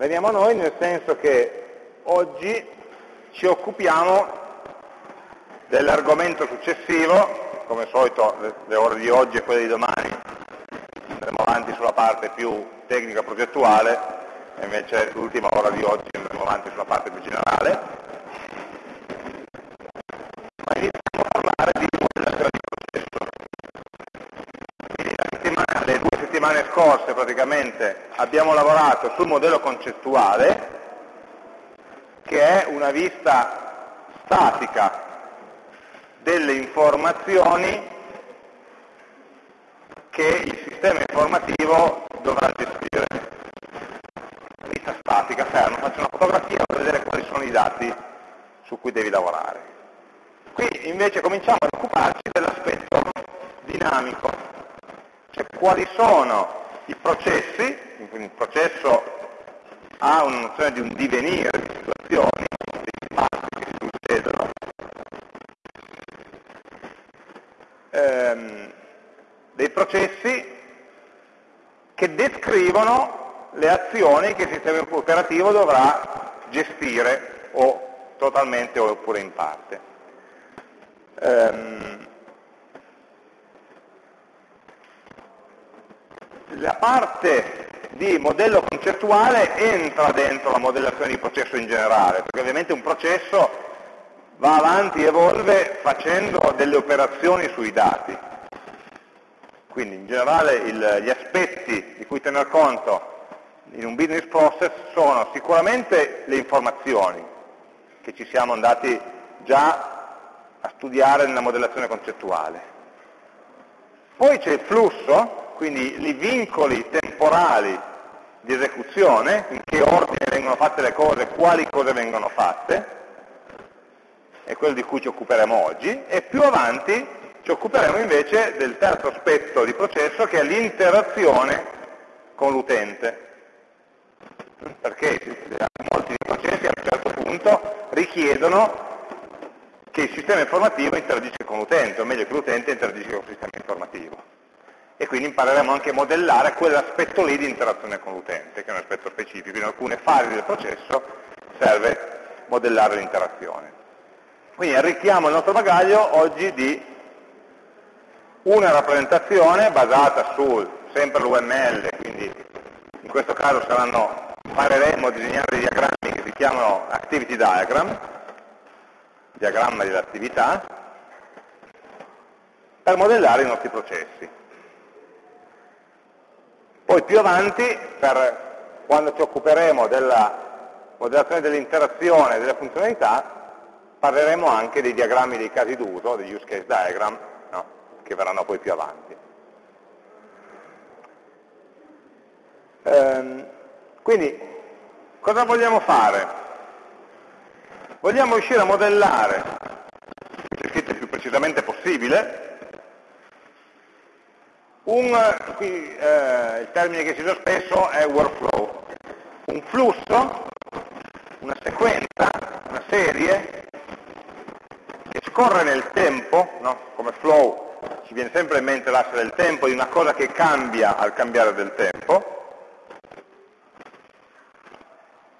veniamo a noi nel senso che oggi ci occupiamo dell'argomento successivo, come al solito le ore di oggi e quelle di domani andremo avanti sulla parte più tecnica progettuale e invece l'ultima ora di oggi andremo avanti sulla parte più generale. Ma iniziamo a parlare di modellazione di processo. Quindi le due settimane scorse praticamente abbiamo lavorato sul modello concettuale che è una vista statica delle informazioni che il sistema informativo dovrà gestire. Vista statica, ferma, faccio una fotografia per vedere quali sono i dati su cui devi lavorare. Qui invece cominciamo ad occuparci dell'aspetto dinamico, cioè quali sono i processi, il processo ha una nozione di un divenire di situazioni, dei fatti che succedono, ehm, dei processi che descrivono le azioni che il sistema operativo dovrà gestire o totalmente oppure in parte. Ehm, la parte di modello concettuale entra dentro la modellazione di processo in generale, perché ovviamente un processo va avanti, evolve facendo delle operazioni sui dati. Quindi in generale il, gli aspetti di cui tener conto in un business process sono sicuramente le informazioni che ci siamo andati già a studiare nella modellazione concettuale. Poi c'è il flusso, quindi i vincoli temporali di esecuzione, in che ordine vengono fatte le cose, quali cose vengono fatte, è quello di cui ci occuperemo oggi, e più avanti ci occuperemo invece del terzo aspetto di processo che è l'interazione con l'utente. Perché molti dei processi a un certo punto richiedono che il sistema informativo interagisca con l'utente, o meglio che l'utente interagisca con il sistema informativo. E quindi impareremo anche a modellare quell'aspetto lì di interazione con l'utente, che è un aspetto specifico. In alcune fasi del processo serve modellare l'interazione. Quindi arricchiamo il nostro bagaglio oggi di una rappresentazione basata su sempre l'UML, quindi in questo caso saranno, impareremo a disegnare dei diagrammi che si chiamano activity diagram, diagramma dell'attività, per modellare i nostri processi. Poi più avanti, per quando ci occuperemo della modellazione dell'interazione e delle funzionalità, parleremo anche dei diagrammi dei casi d'uso, degli use case diagram, no? che verranno poi più avanti. Ehm, quindi, cosa vogliamo fare? Vogliamo riuscire a modellare, il più precisamente possibile, un, qui eh, il termine che si usa spesso è workflow, un flusso, una sequenza, una serie scorre nel tempo, no? come flow ci viene sempre in mente l'asse del tempo, di una cosa che cambia al cambiare del tempo,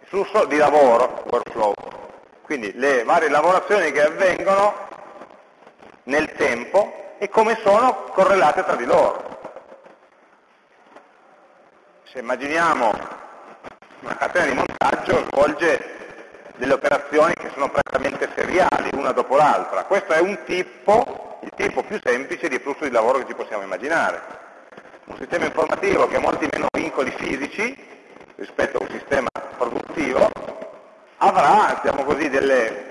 flusso di lavoro, workflow, quindi le varie lavorazioni che avvengono nel tempo e come sono correlate tra di loro. Se immaginiamo una catena di montaggio svolge delle operazioni che sono prettamente seriali, una dopo l'altra. Questo è un tipo, il tipo più semplice di flusso di lavoro che ci possiamo immaginare. Un sistema informativo che ha molti meno vincoli fisici rispetto a un sistema produttivo avrà, diciamo così, delle,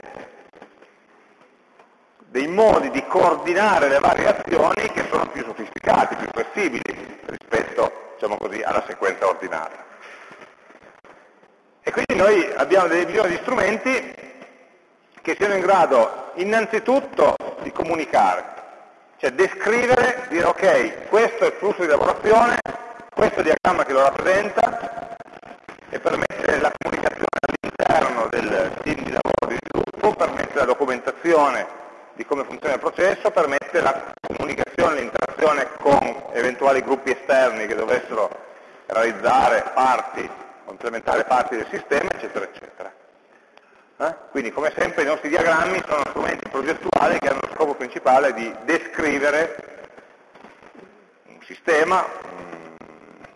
dei modi di coordinare le varie azioni che sono più sofisticati, più flessibili rispetto diciamo così, alla sequenza ordinaria. E quindi noi abbiamo bisogno di strumenti che siano in grado innanzitutto di comunicare, cioè descrivere, dire ok, questo è il flusso di lavorazione, questo è il diagramma che lo rappresenta e permette la comunicazione all'interno del team di lavoro di sviluppo, permette la documentazione di come funziona il processo, permette la comunicazione, l'interazione con eventuali gruppi esterni che dovessero realizzare parti implementare parti del sistema, eccetera, eccetera. Eh? Quindi come sempre i nostri diagrammi sono strumenti progettuali che hanno lo scopo principale di descrivere un sistema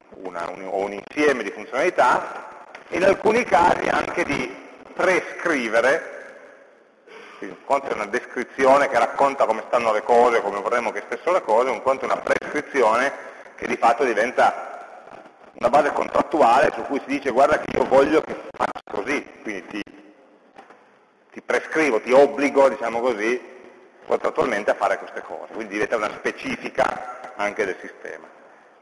una, un, o un insieme di funzionalità, in alcuni casi anche di prescrivere un conto è una descrizione che racconta come stanno le cose, come vorremmo che stessero le cose, un conto è una prescrizione che di fatto diventa una base contrattuale su cui si dice guarda che io voglio che faccia così, quindi ti, ti prescrivo, ti obbligo, diciamo così, contrattualmente a fare queste cose, quindi diventa una specifica anche del sistema.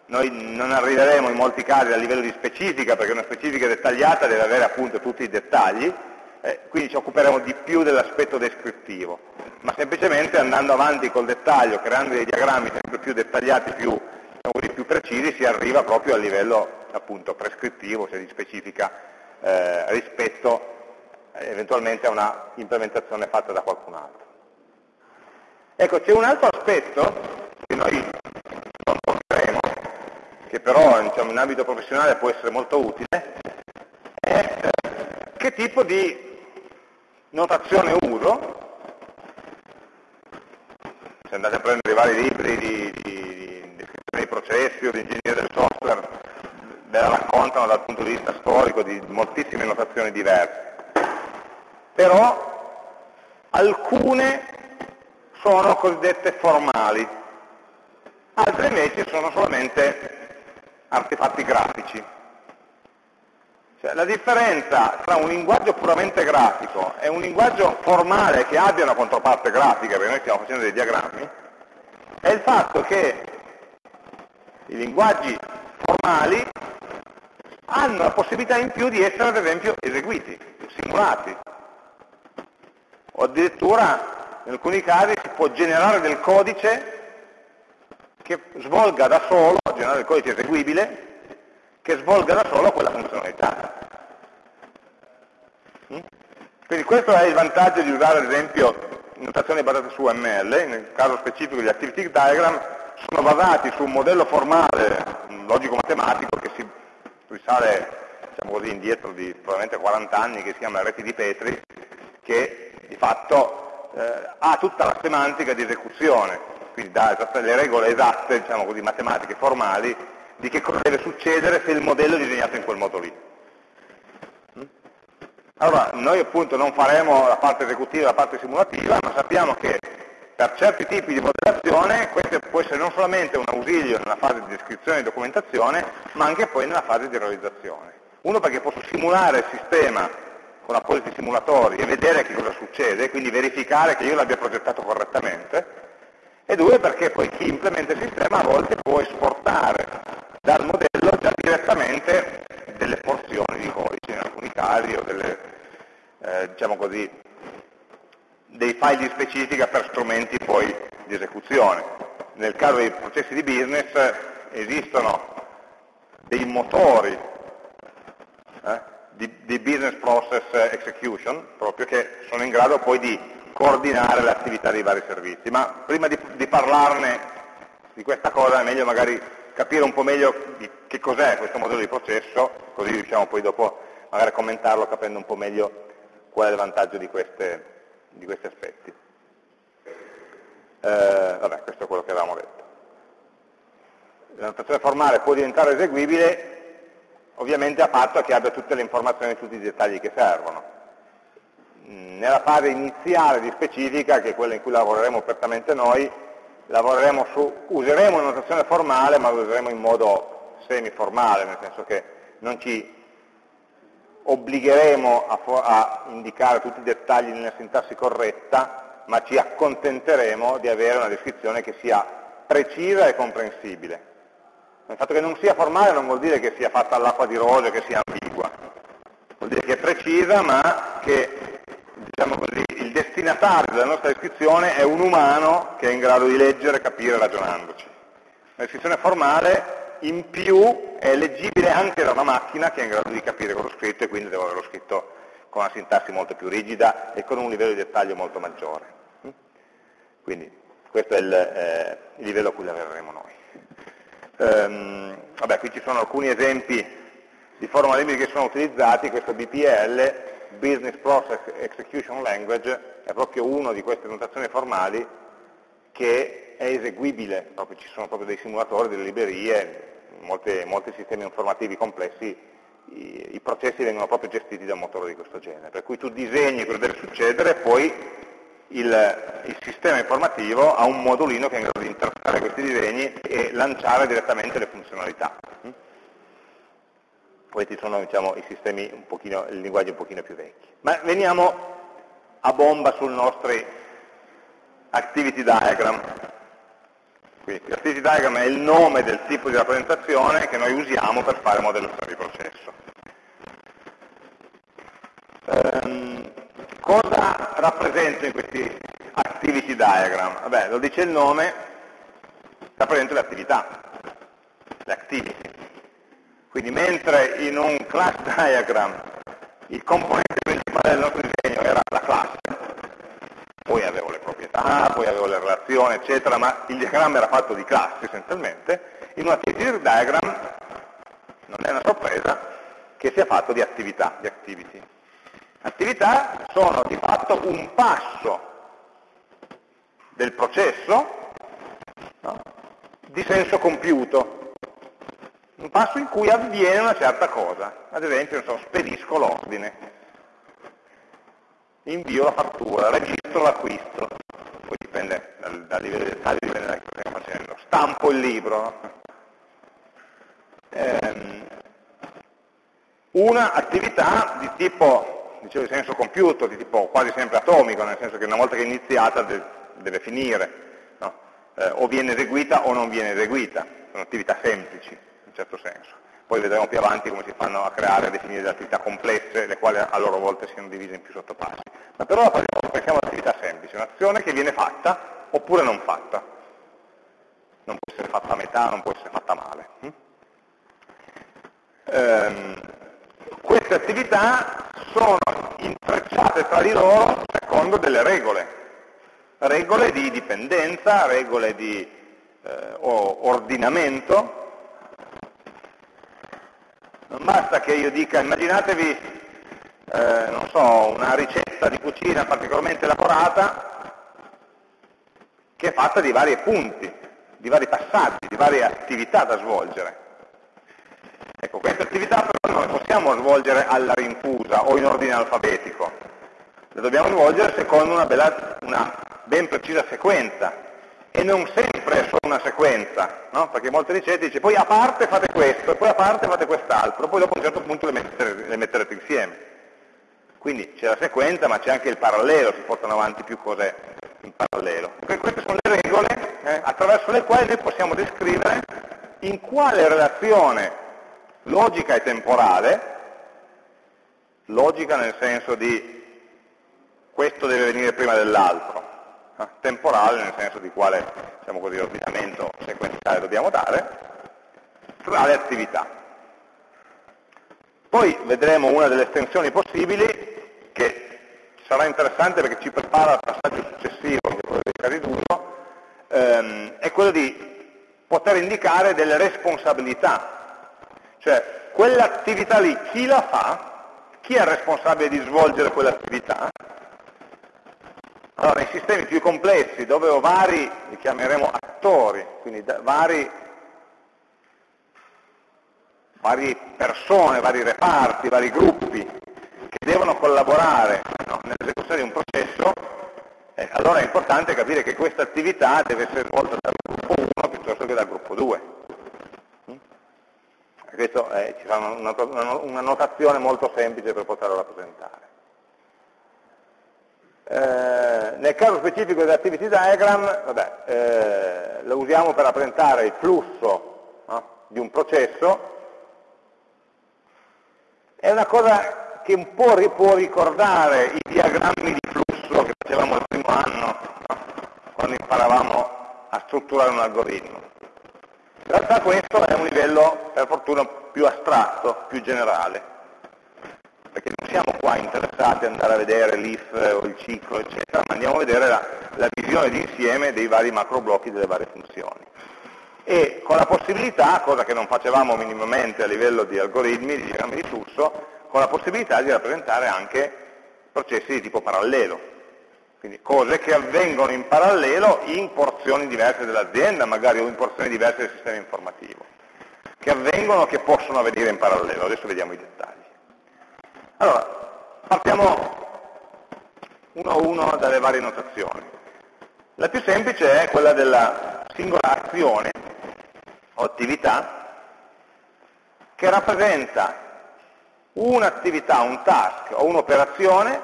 Noi non arriveremo in molti casi a livello di specifica, perché una specifica dettagliata deve avere appunto tutti i dettagli, eh, quindi ci occuperemo di più dell'aspetto descrittivo, ma semplicemente andando avanti col dettaglio, creando dei diagrammi sempre più dettagliati, più, diciamo più precisi, si arriva proprio a livello appunto prescrittivo, cioè di specifica eh, rispetto eh, eventualmente a una implementazione fatta da qualcun altro. Ecco, c'è un altro aspetto che noi non toccheremo, che però diciamo, in ambito professionale può essere molto utile, è eh, che tipo di notazione uso, se andate a prendere i vari libri di, di, descrizione dei processi o di ingegneria del software, ve la raccontano dal punto di vista storico di moltissime notazioni diverse. Però alcune sono cosiddette formali, altre invece sono solamente artefatti grafici. Cioè, la differenza tra un linguaggio puramente grafico e un linguaggio formale che abbia una controparte grafica, perché noi stiamo facendo dei diagrammi, è il fatto che i linguaggi formali hanno la possibilità in più di essere ad esempio eseguiti, simulati. O addirittura in alcuni casi si può generare del codice che svolga da solo, generare del codice eseguibile, che svolga da solo quella funzionalità. Mm? Quindi questo è il vantaggio di usare ad esempio notazioni basate su ML, nel caso specifico gli activity diagram sono basati su un modello formale logico-matematico che si risale diciamo così, indietro di probabilmente 40 anni che si chiama reti di Petri, che di fatto eh, ha tutta la semantica di esecuzione, quindi dà le regole esatte, diciamo così, matematiche formali di che cosa deve succedere se il modello è disegnato in quel modo lì. Mm? Allora, noi appunto non faremo la parte esecutiva e la parte simulativa, ma sappiamo che per certi tipi di modellazione questo può essere non solamente un ausilio nella fase di descrizione e documentazione, ma anche poi nella fase di realizzazione. Uno perché posso simulare il sistema con appositi simulatori e vedere che cosa succede, quindi verificare che io l'abbia progettato correttamente, e due perché poi chi implementa il sistema a volte può esportare dal modello già direttamente delle porzioni di codice in alcuni casi o delle, eh, diciamo così, dei file di specifica per strumenti poi di esecuzione. Nel caso dei processi di business esistono dei motori eh, di, di, business process execution, proprio che sono in grado poi di coordinare l'attività dei vari servizi. Ma prima di, di parlarne di questa cosa è meglio magari capire un po' meglio che cos'è questo modello di processo, così riusciamo poi dopo magari a commentarlo capendo un po' meglio qual è il vantaggio di, queste, di questi aspetti. Eh, vabbè, questo è quello che avevamo detto. La notazione formale può diventare eseguibile ovviamente a patto che abbia tutte le informazioni e tutti i dettagli che servono. Nella fase iniziale di specifica, che è quella in cui lavoreremo apertamente noi, lavoreremo su, useremo una notazione formale, ma lo useremo in modo semi-formale, nel senso che non ci obbligheremo a, a, indicare tutti i dettagli nella sintassi corretta, ma ci accontenteremo di avere una descrizione che sia precisa e comprensibile. Il fatto che non sia formale non vuol dire che sia fatta all'acqua di rose, che sia ambigua, vuol dire che è precisa ma che diciamo così, il destinatario della nostra descrizione è un umano che è in grado di leggere, capire, ragionandoci. La descrizione formale in più è leggibile anche da una macchina che è in grado di capire ho scritto e quindi devo averlo scritto con una sintassi molto più rigida e con un livello di dettaglio molto maggiore. Quindi questo è il, eh, il livello a cui lavoreremo noi. Ehm, vabbè, qui ci sono alcuni esempi di formalismi che sono utilizzati, questo BPL, Business Process Execution Language, è proprio una di queste notazioni formali che è eseguibile, proprio ci sono proprio dei simulatori, delle librerie, in molti sistemi informativi complessi i, i, processi vengono proprio gestiti da un motore di questo genere, per cui tu disegni cosa deve succedere, poi il, il, sistema informativo ha un modulino che è in grado di interpretare questi disegni e lanciare direttamente le funzionalità. Questi sono diciamo, i sistemi, un pochino, il linguaggio un pochino più vecchi. Ma veniamo a bomba sul nostro activity diagram. Quindi l'activity diagram è il nome del tipo di rappresentazione che noi usiamo per fare modellazione di processo. Ehm, cosa rappresentano questi activity diagram? Vabbè, lo dice il nome, rappresenta le attività, le activity. Quindi mentre in un class diagram il componente principale del nostro disegno era la classe, poi avevo le proprietà, poi avevo le relazioni, eccetera, ma il diagramma era fatto di classi essenzialmente, in un activity diagram non è una sorpresa che sia fatto di attività, di activity. Attività sono di fatto un passo del processo no? di senso compiuto, un passo in cui avviene una certa cosa, ad esempio so, spedisco l'ordine, invio la fattura, registro l'acquisto, poi dipende dal, dal livello di dettaglio, dipende da cosa stiamo facendo, stampo il libro. Ehm, una attività di tipo, dicevo di senso compiuto, di tipo quasi sempre atomico, nel senso che una volta che è iniziata deve, deve finire, no? eh, o viene eseguita o non viene eseguita, sono attività semplici in certo senso. Poi vedremo più avanti come si fanno a creare e definire delle attività complesse, le quali a loro volta siano divise in più sottopassi. Ma per ora pensiamo all'attività semplice, un'azione che viene fatta oppure non fatta. Non può essere fatta a metà, non può essere fatta male. Hm? Ehm, queste attività sono intrecciate tra di loro secondo delle regole, regole di dipendenza, regole di eh, ordinamento, non basta che io dica, immaginatevi, eh, non so, una ricetta di cucina particolarmente elaborata che è fatta di vari punti, di vari passaggi, di varie attività da svolgere. Ecco, queste attività però non le possiamo svolgere alla rinfusa o in ordine alfabetico, le dobbiamo svolgere secondo una, bella, una ben precisa sequenza e non sempre è solo una sequenza, no? perché molte ricette dice poi a parte fate questo, poi a parte fate quest'altro, poi dopo a un certo punto le metterete, le metterete insieme. Quindi c'è la sequenza ma c'è anche il parallelo, si portano avanti più cose in parallelo. Queste sono le regole eh, attraverso le quali noi possiamo descrivere in quale relazione logica e temporale, logica nel senso di questo deve venire prima dell'altro, temporale nel senso di quale diciamo così, ordinamento sequenziale dobbiamo dare, tra le attività. Poi vedremo una delle estensioni possibili che sarà interessante perché ci prepara al passaggio successivo, che è quello dei casi d'uso, ehm, è quello di poter indicare delle responsabilità, cioè quell'attività lì chi la fa, chi è responsabile di svolgere quell'attività allora, nei sistemi più complessi, dove ho vari, li chiameremo attori, quindi vari, varie persone, vari reparti, vari gruppi che devono collaborare no, nell'esecuzione di un processo, eh, allora è importante capire che questa attività deve essere svolta dal gruppo 1 piuttosto che dal gruppo 2. Mm? Questo eh, ci una, una, una notazione molto semplice per poterlo rappresentare. Eh, nel caso specifico dell'activity diagram, vabbè, eh, lo usiamo per rappresentare il flusso no, di un processo, è una cosa che un po' può ricordare i diagrammi di flusso che facevamo il primo anno, no, quando imparavamo a strutturare un algoritmo. In realtà questo è un livello, per fortuna, più astratto, più generale perché non siamo qua interessati ad andare a vedere l'if o il ciclo, eccetera, ma andiamo a vedere la, la visione d'insieme dei vari macro blocchi delle varie funzioni. e con la possibilità, cosa che non facevamo minimamente a livello di algoritmi, di diagrammi di flusso, con la possibilità di rappresentare anche processi di tipo parallelo, quindi cose che avvengono in parallelo in porzioni diverse dell'azienda, magari o in porzioni diverse del sistema informativo, che avvengono, che possono avvenire in parallelo. Adesso vediamo i dettagli. Allora, partiamo uno a uno dalle varie notazioni. La più semplice è quella della singola azione o attività che rappresenta un'attività, un task o un'operazione,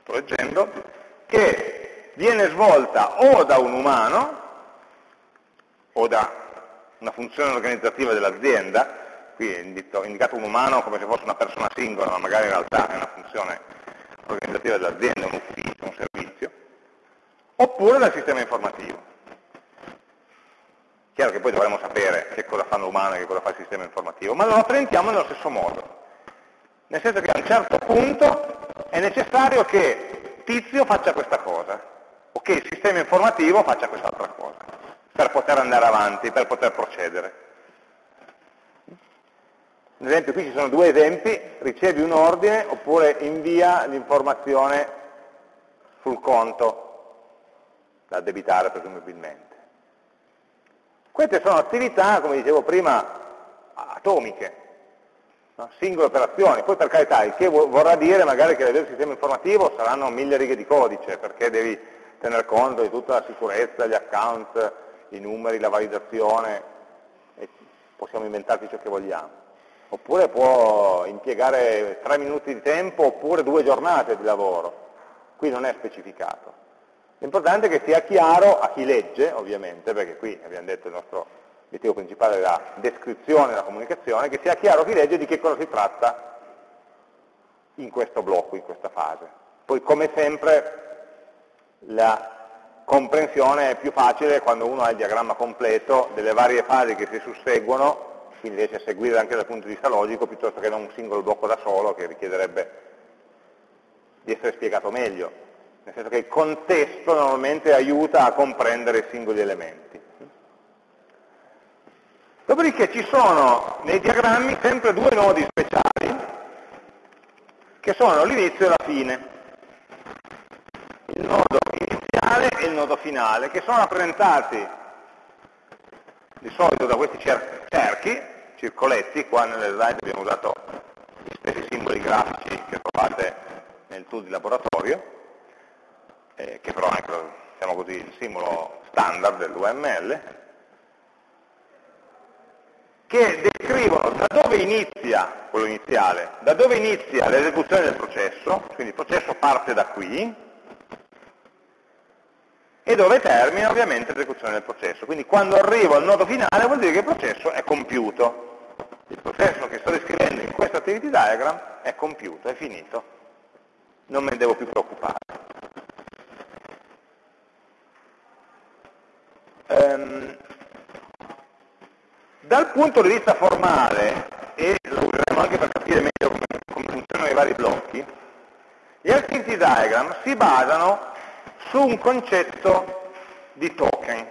sto leggendo, che viene svolta o da un umano o da una funzione organizzativa dell'azienda, qui è indicato un umano come se fosse una persona singola, ma magari in realtà è una funzione organizzativa dell'azienda, un ufficio, un servizio, oppure dal sistema informativo. Chiaro che poi dovremmo sapere che cosa fa l'umano e che cosa fa il sistema informativo, ma lo rappresentiamo nello stesso modo. Nel senso che a un certo punto è necessario che tizio faccia questa cosa, o che il sistema informativo faccia quest'altra cosa, per poter andare avanti, per poter procedere. Ad esempio qui ci sono due esempi, ricevi un ordine oppure invia l'informazione sul conto da addebitare presumibilmente. Queste sono attività, come dicevo prima, atomiche, no? singole operazioni, poi per carità il che vorrà dire magari che del sistema informativo saranno mille righe di codice, perché devi tener conto di tutta la sicurezza, gli account, i numeri, la validazione, e possiamo inventarci ciò che vogliamo. Oppure può impiegare tre minuti di tempo oppure due giornate di lavoro. Qui non è specificato. L'importante è che sia chiaro a chi legge, ovviamente, perché qui abbiamo detto il nostro l'obiettivo principale della descrizione della comunicazione, che sia chiaro chi legge di che cosa si tratta in questo blocco, in questa fase. Poi come sempre la comprensione è più facile quando uno ha il diagramma completo delle varie fasi che si susseguono, quindi riesce a seguire anche dal punto di vista logico, piuttosto che non un singolo blocco da solo che richiederebbe di essere spiegato meglio. Nel senso che il contesto normalmente aiuta a comprendere i singoli elementi. Dopodiché ci sono nei diagrammi sempre due nodi speciali, che sono l'inizio e la fine. Il nodo iniziale e il nodo finale, che sono rappresentati di solito da questi cerchi, circoletti, qua nelle slide abbiamo usato gli stessi simboli grafici che trovate nel tool di laboratorio, eh, che però è diciamo così, il simbolo standard dell'UML, che descrivono da dove inizia, quello iniziale, da dove inizia l'esecuzione del processo, quindi il processo parte da qui, e dove termina ovviamente l'esecuzione del processo. Quindi quando arrivo al nodo finale vuol dire che il processo è compiuto. Il processo che sto descrivendo in questo activity diagram è compiuto, è finito. Non me ne devo più preoccupare. Um, dal punto di vista formale, e lo useremo anche per capire meglio come, come funzionano i vari blocchi, gli activity diagram si basano su un concetto di token,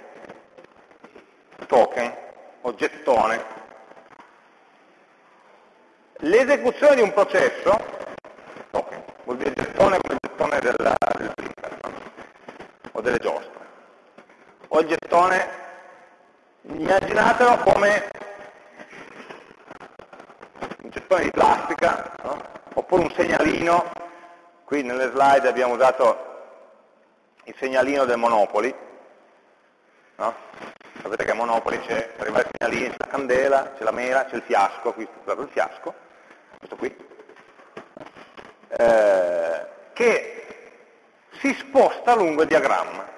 token o gettone. L'esecuzione di un processo, token, vuol dire gettone come il gettone del, del printer, o delle giostre, o il gettone immaginatelo come un gettone di plastica, no? oppure un segnalino, qui nelle slide abbiamo usato il segnalino del Monopoli, no? sapete che a Monopoli c'è, per i c'è la candela, c'è la mela, c'è il fiasco, qui è il fiasco, questo qui, eh, che si sposta lungo il diagramma.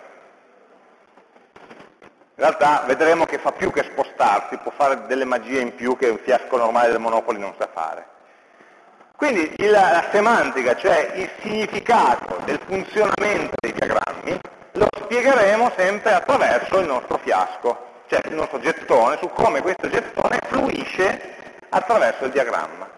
In realtà vedremo che fa più che spostarsi, può fare delle magie in più che un fiasco normale del Monopoli non sa fare. Quindi la, la semantica, cioè il significato del funzionamento dei diagrammi, lo spiegheremo sempre attraverso il nostro fiasco, cioè il nostro gettone, su come questo gettone fluisce attraverso il diagramma.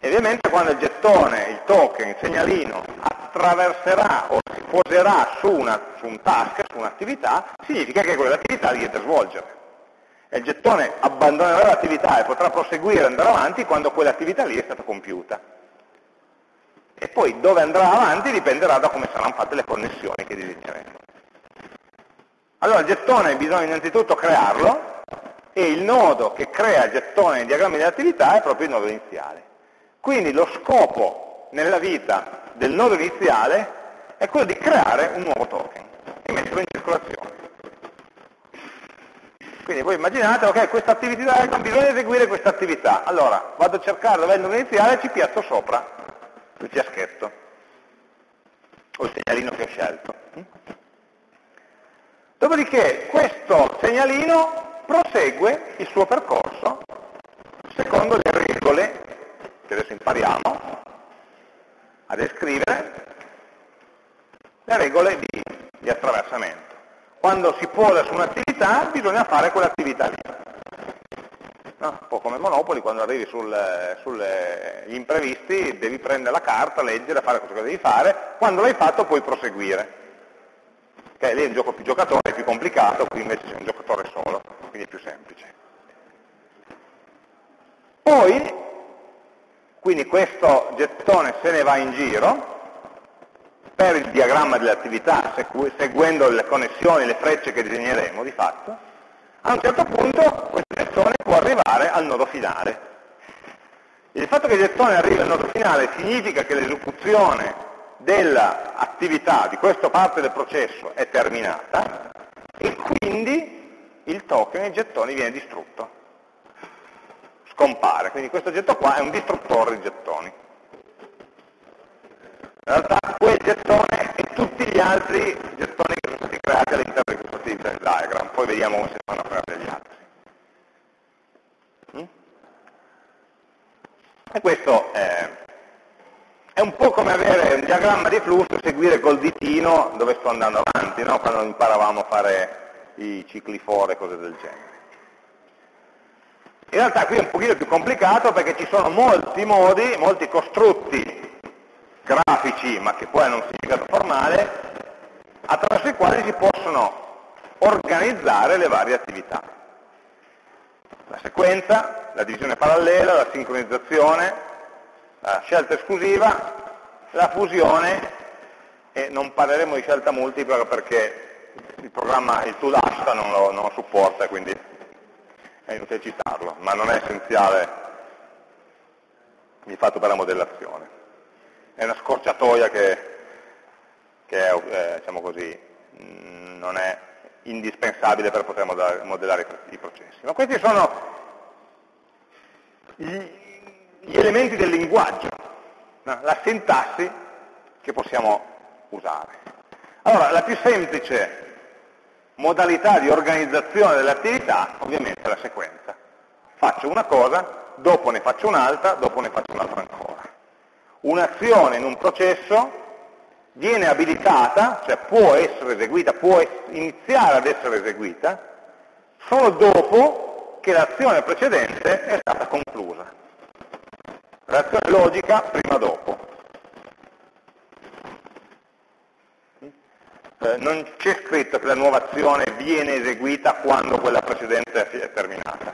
E ovviamente quando il gettone, il token, il segnalino attraverserà o si poserà su, una, su un task, su un'attività, significa che quell'attività da svolgere. E il gettone abbandonerà l'attività e potrà proseguire e andare avanti quando quell'attività lì è stata compiuta. E poi dove andrà avanti dipenderà da come saranno fatte le connessioni che disegneremo. Allora il gettone bisogna innanzitutto crearlo e il nodo che crea il gettone nei diagrammi dell'attività è proprio il nodo iniziale. Quindi lo scopo nella vita del nodo iniziale è quello di creare un nuovo token e metterlo in circolazione. Quindi voi immaginate, ok, questa attività, bisogna eseguire questa attività. Allora, vado a cercare il nodo iniziale e ci piazzo sopra il fiaschetto o il segnalino che ho scelto. Dopodiché questo segnalino prosegue il suo percorso secondo le regole che adesso impariamo a descrivere, le regole di, di attraversamento. Quando si posa su un'attività bisogna fare quell'attività lì. No? Un po' come Monopoli, quando arrivi sugli sul, imprevisti devi prendere la carta, leggere, fare cosa che devi fare, quando l'hai fatto puoi proseguire che lì è un gioco più giocatore, è più complicato, qui invece c'è un giocatore solo, quindi è più semplice. Poi, quindi questo gettone se ne va in giro, per il diagramma delle attività, seguendo le connessioni, le frecce che disegneremo di fatto, a un certo punto questo gettone può arrivare al nodo finale. Il fatto che il gettone arrivi al nodo finale significa che l'esecuzione dell'attività di questa parte del processo è terminata e quindi il token, il gettone, viene distrutto, scompare. Quindi questo getto qua è un distruttore di gettoni. In realtà quel gettone e tutti gli altri gettoni che sono stati creati all'interno di questo activity diagram, poi vediamo come si fanno creare gli altri. Mm? E questo è è un po' come avere un diagramma di flusso e seguire col ditino dove sto andando avanti, no? quando imparavamo a fare i cicli for e cose del genere. In realtà qui è un pochino più complicato perché ci sono molti modi, molti costrutti grafici, ma che poi hanno un significato formale, attraverso i quali si possono organizzare le varie attività. La sequenza, la divisione parallela, la sincronizzazione, la scelta esclusiva, la fusione e non parleremo di scelta multipla perché il programma, il tool Asta non lo, non lo supporta, quindi è inutile citarlo, ma non è essenziale di fatto per la modellazione. È una scorciatoia che, che è, eh, diciamo così, non è indispensabile per poter modellare, modellare i processi. Ma questi sono gli, gli elementi del linguaggio, no? la sintassi che possiamo usare. Allora, la più semplice modalità di organizzazione dell'attività ovviamente è la sequenza. Faccio una cosa, dopo ne faccio un'altra, dopo ne faccio un'altra ancora. Un'azione in un processo viene abilitata, cioè può essere eseguita, può iniziare ad essere eseguita, solo dopo che l'azione precedente è stata conclusa. Reazione logica prima dopo. Eh, non c'è scritto che la nuova azione viene eseguita quando quella precedente è terminata.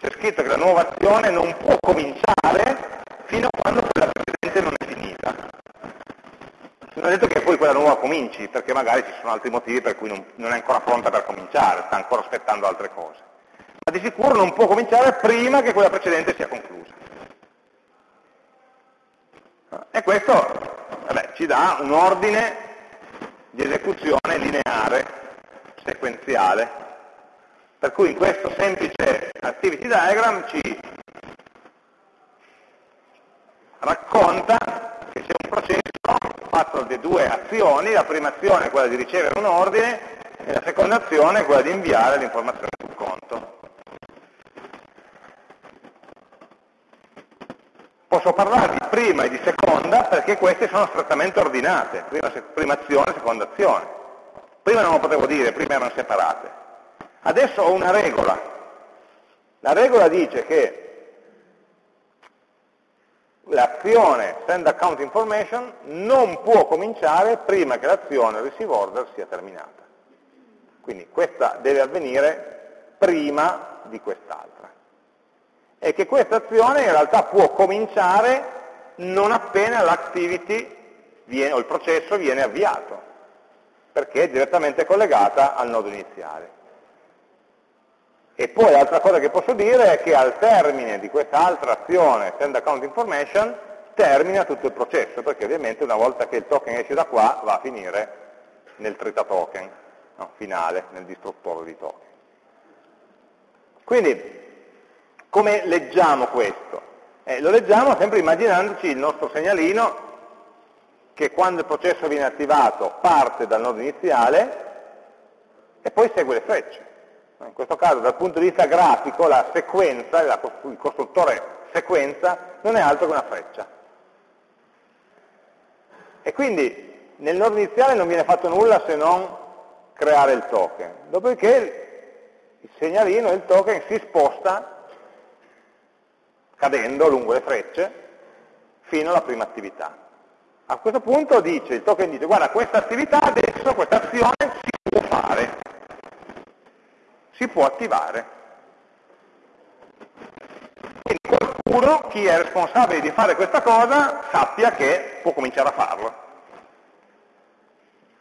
C'è scritto che la nuova azione non può cominciare fino a quando quella precedente non è detto che poi quella nuova cominci, perché magari ci sono altri motivi per cui non, non è ancora pronta per cominciare, sta ancora aspettando altre cose. Ma di sicuro non può cominciare prima che quella precedente sia conclusa. E questo vabbè, ci dà un ordine di esecuzione lineare, sequenziale, per cui in questo semplice activity diagram ci racconta processo fatto di due azioni, la prima azione è quella di ricevere un ordine e la seconda azione è quella di inviare l'informazione sul conto. Posso parlare di prima e di seconda perché queste sono strettamente ordinate, prima, prima azione, seconda azione. Prima non lo potevo dire, prima erano separate. Adesso ho una regola. La regola dice che l'azione send account information non può cominciare prima che l'azione receive order sia terminata. Quindi questa deve avvenire prima di quest'altra. E che questa azione in realtà può cominciare non appena l'activity o il processo viene avviato, perché è direttamente collegata al nodo iniziale. E poi l'altra cosa che posso dire è che al termine di questa altra azione, send account information, termina tutto il processo, perché ovviamente una volta che il token esce da qua va a finire nel trita token no, finale, nel distruttore di token. Quindi, come leggiamo questo? Eh, lo leggiamo sempre immaginandoci il nostro segnalino che quando il processo viene attivato parte dal nodo iniziale e poi segue le frecce. In questo caso dal punto di vista grafico la sequenza, il costruttore sequenza, non è altro che una freccia. E quindi nel nodo iniziale non viene fatto nulla se non creare il token. Dopodiché il segnalino, il token, si sposta cadendo lungo le frecce fino alla prima attività. A questo punto dice, il token dice, guarda, questa attività adesso, questa azione si può attivare. Quindi qualcuno, chi è responsabile di fare questa cosa, sappia che può cominciare a farlo.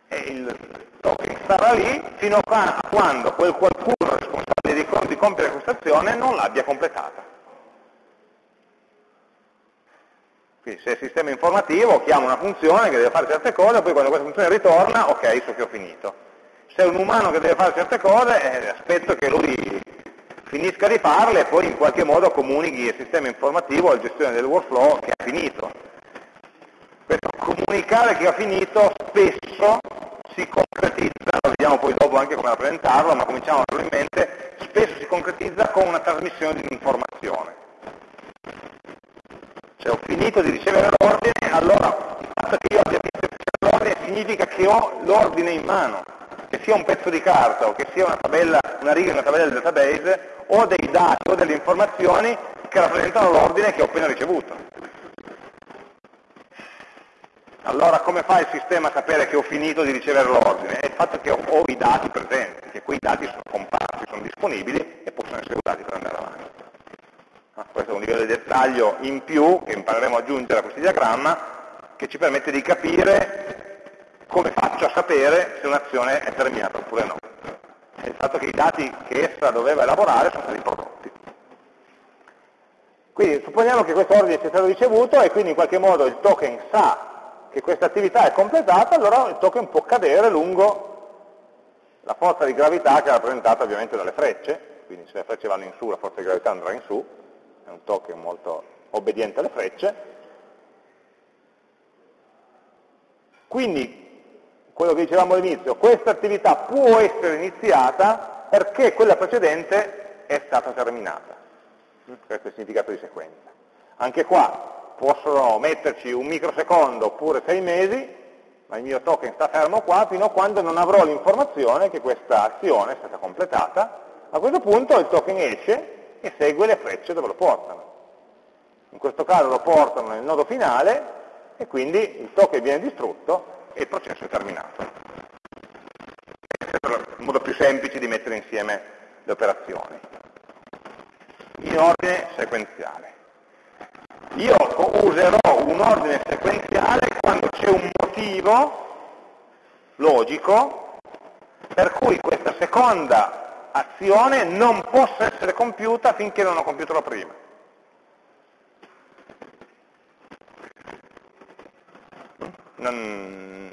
E il token starà lì fino a quando quel qualcuno responsabile di, di compiere questa azione non l'abbia completata. Quindi se il sistema informativo chiama una funzione che deve fare certe cose, poi quando questa funzione ritorna, ok, so che ho finito. Se è un umano che deve fare certe cose, eh, aspetto che lui finisca di farle e poi in qualche modo comunichi il sistema informativo al gestione del workflow che ha finito. Questo comunicare che ha finito spesso si concretizza, lo vediamo poi dopo anche come rappresentarlo, ma cominciamo probabilmente, spesso si concretizza con una trasmissione di un'informazione se ho finito di ricevere l'ordine, allora il fatto che io abbia finito di ricevere l'ordine significa che ho l'ordine in mano, che sia un pezzo di carta o che sia una, tabella, una riga in una tabella del database, o dei dati o delle informazioni che rappresentano l'ordine che ho appena ricevuto. Allora come fa il sistema a sapere che ho finito di ricevere l'ordine? È il fatto che ho, ho i dati presenti, che quei dati sono comparsi, sono disponibili e possono essere usati per andare avanti. Ah, questo è un livello di dettaglio in più che impareremo ad aggiungere a questo diagramma che ci permette di capire come faccio a sapere se un'azione è terminata oppure no. Il fatto che i dati che essa doveva elaborare sono stati prodotti. Quindi supponiamo che questo ordine sia stato ricevuto e quindi in qualche modo il token sa che questa attività è completata, allora il token può cadere lungo la forza di gravità che è rappresentata ovviamente dalle frecce, quindi se le frecce vanno in su la forza di gravità andrà in su, è un token molto obbediente alle frecce. Quindi, quello che dicevamo all'inizio, questa attività può essere iniziata perché quella precedente è stata terminata. Questo è il significato di sequenza. Anche qua possono metterci un microsecondo oppure sei mesi, ma il mio token sta fermo qua fino a quando non avrò l'informazione che questa azione è stata completata. A questo punto il token esce e segue le frecce dove lo portano. In questo caso lo portano nel nodo finale e quindi il token viene distrutto e il processo è terminato. Questo è il modo più semplice di mettere insieme le operazioni. In ordine sequenziale. Io userò un ordine sequenziale quando c'è un motivo logico per cui questa seconda azione non possa essere compiuta finché non ho compiuto la prima. Non,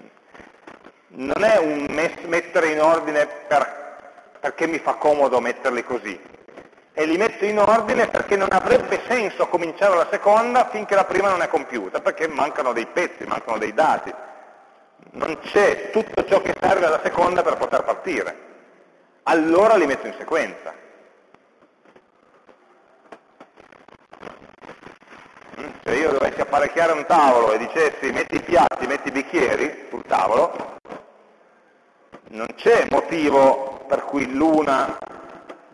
non è un mettere in ordine per, perché mi fa comodo metterli così, e li metto in ordine perché non avrebbe senso cominciare la seconda finché la prima non è compiuta, perché mancano dei pezzi, mancano dei dati. Non c'è tutto ciò che serve alla seconda per poter partire allora li metto in sequenza. Mm, se io dovessi apparecchiare un tavolo e dicessi metti i piatti, metti i bicchieri sul tavolo, non c'è motivo per cui l'una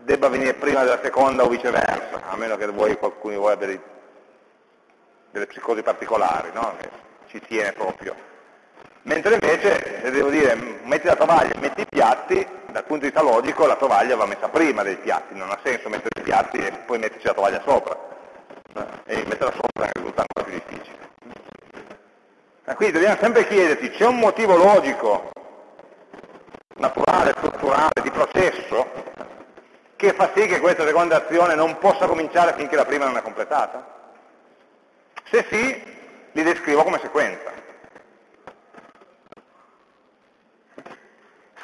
debba venire prima della seconda o viceversa, a meno che voi, qualcuno di voi abbia delle psicosi particolari, no? che ci tiene proprio Mentre invece, se devo dire metti la tovaglia metti i piatti, dal punto di vista logico la tovaglia va messa prima dei piatti, non ha senso mettere i piatti e poi metterci la tovaglia sopra. E metterla sopra risulta ancora più difficile. Quindi dobbiamo sempre chiederti, c'è un motivo logico, naturale, strutturale, di processo, che fa sì che questa seconda azione non possa cominciare finché la prima non è completata? Se sì, li descrivo come sequenza.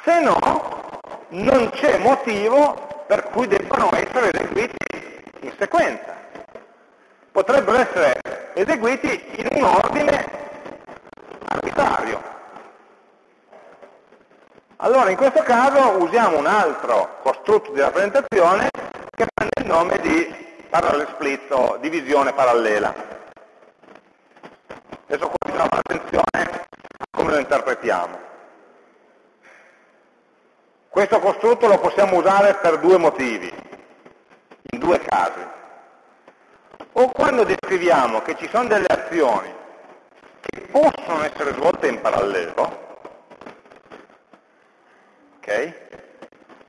Se no, non c'è motivo per cui debbano essere eseguiti in sequenza. Potrebbero essere eseguiti in un ordine arbitrario. Allora in questo caso usiamo un altro costrutto di rappresentazione che prende il nome di parallel split o divisione parallela. Adesso qua bisogna fare attenzione a come lo interpretiamo. Questo costrutto lo possiamo usare per due motivi, in due casi. O quando descriviamo che ci sono delle azioni che possono essere svolte in parallelo, ok?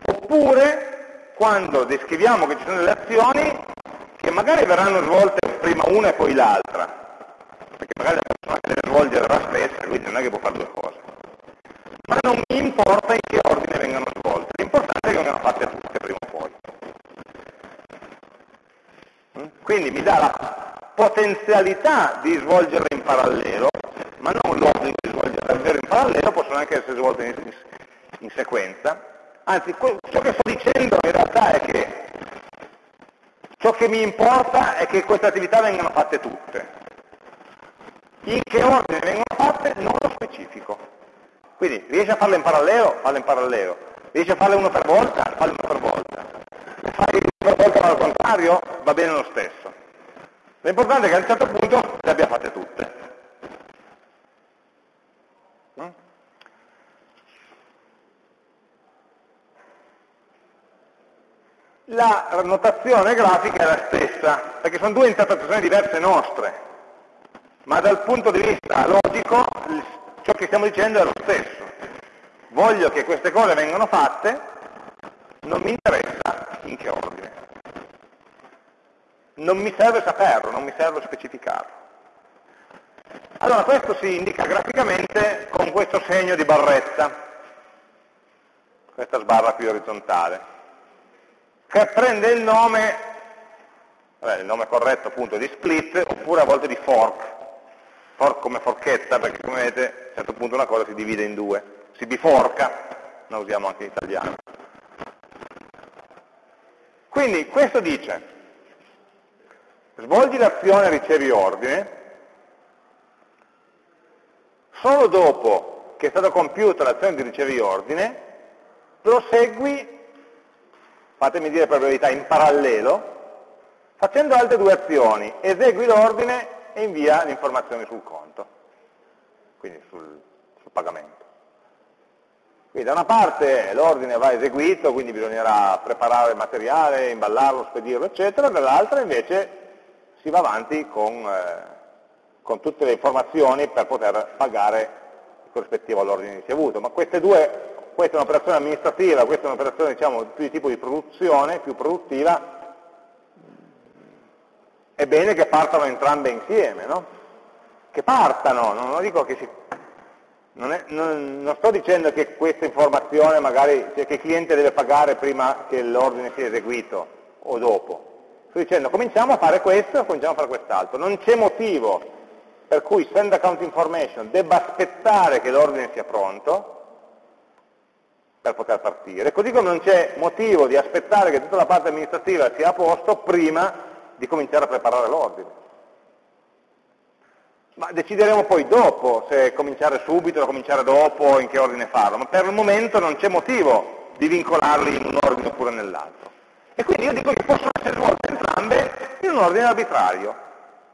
Oppure quando descriviamo che ci sono delle azioni che magari verranno svolte prima una e poi l'altra, perché magari la persona che deve svolgere la stessa, quindi non è che può fare due cose. Ma non mi importa in che ordine vengano svolte, l'importante è che vengano fatte tutte prima o poi. Mm? Quindi mi dà la potenzialità di svolgerle in parallelo, ma non l'ordine di svolgerle davvero in parallelo, possono anche essere svolte in, in sequenza. Anzi, ciò che sto dicendo in realtà è che ciò che mi importa è che queste attività vengano fatte tutte. In che ordine vengono fatte non lo specifico. Quindi riesci a farle in parallelo? Falle in parallelo. Riesci a farle uno per volta? Falle uno per volta. Le fai uno per volta ma al contrario? Va bene lo stesso. L'importante è che a un certo punto le abbia fatte tutte. La notazione grafica è la stessa, perché sono due interpretazioni diverse nostre, ma dal punto di vista logico ciò che stiamo dicendo è lo stesso. Voglio che queste cose vengano fatte, non mi interessa in che ordine. Non mi serve saperlo, non mi serve specificarlo. Allora questo si indica graficamente con questo segno di barretta, questa sbarra qui orizzontale che prende il nome, vabbè, il nome corretto appunto di split, oppure a volte di fork, fork come forchetta, perché come vedete a un certo punto una cosa si divide in due, si biforca, la usiamo anche in italiano. Quindi questo dice, svolgi l'azione ricevi ordine, solo dopo che è stata compiuta l'azione di ricevi ordine, prosegui fatemi dire per verità, in parallelo, facendo altre due azioni, esegui l'ordine e invia le informazioni sul conto, quindi sul, sul pagamento. Quindi da una parte l'ordine va eseguito, quindi bisognerà preparare il materiale, imballarlo, spedirlo, eccetera, dall'altra invece si va avanti con, eh, con, tutte le informazioni per poter pagare il corrispettivo all'ordine ricevuto. Ma queste due questa è un'operazione amministrativa, questa è un'operazione diciamo, più di tipo di produzione, più produttiva, è bene che partano entrambe insieme, no? Che partano, non, dico che si... Non, è, non, non, sto dicendo che questa informazione magari, cioè che il cliente deve pagare prima che l'ordine sia eseguito o dopo. Sto dicendo cominciamo a fare questo, cominciamo a fare quest'altro. Non c'è motivo per cui send account information debba aspettare che l'ordine sia pronto, per poter partire, così come non c'è motivo di aspettare che tutta la parte amministrativa sia a posto prima di cominciare a preparare l'ordine. Ma decideremo poi dopo se cominciare subito o cominciare dopo, in che ordine farlo, ma per il momento non c'è motivo di vincolarli in un ordine oppure nell'altro. E quindi io dico che possono essere svolte entrambe in un ordine arbitrario,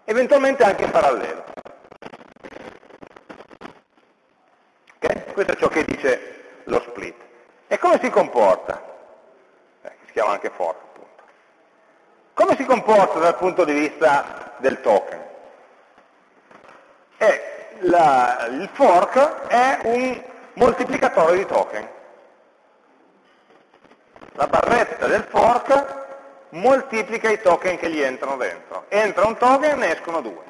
eventualmente anche in parallelo. Okay? Questo è ciò che dice lo split. E come si comporta? Eh, si chiama anche fork, appunto. Come si comporta dal punto di vista del token? Eh, la, il fork è un moltiplicatore di token. La barretta del fork moltiplica i token che gli entrano dentro. Entra un token e ne escono due.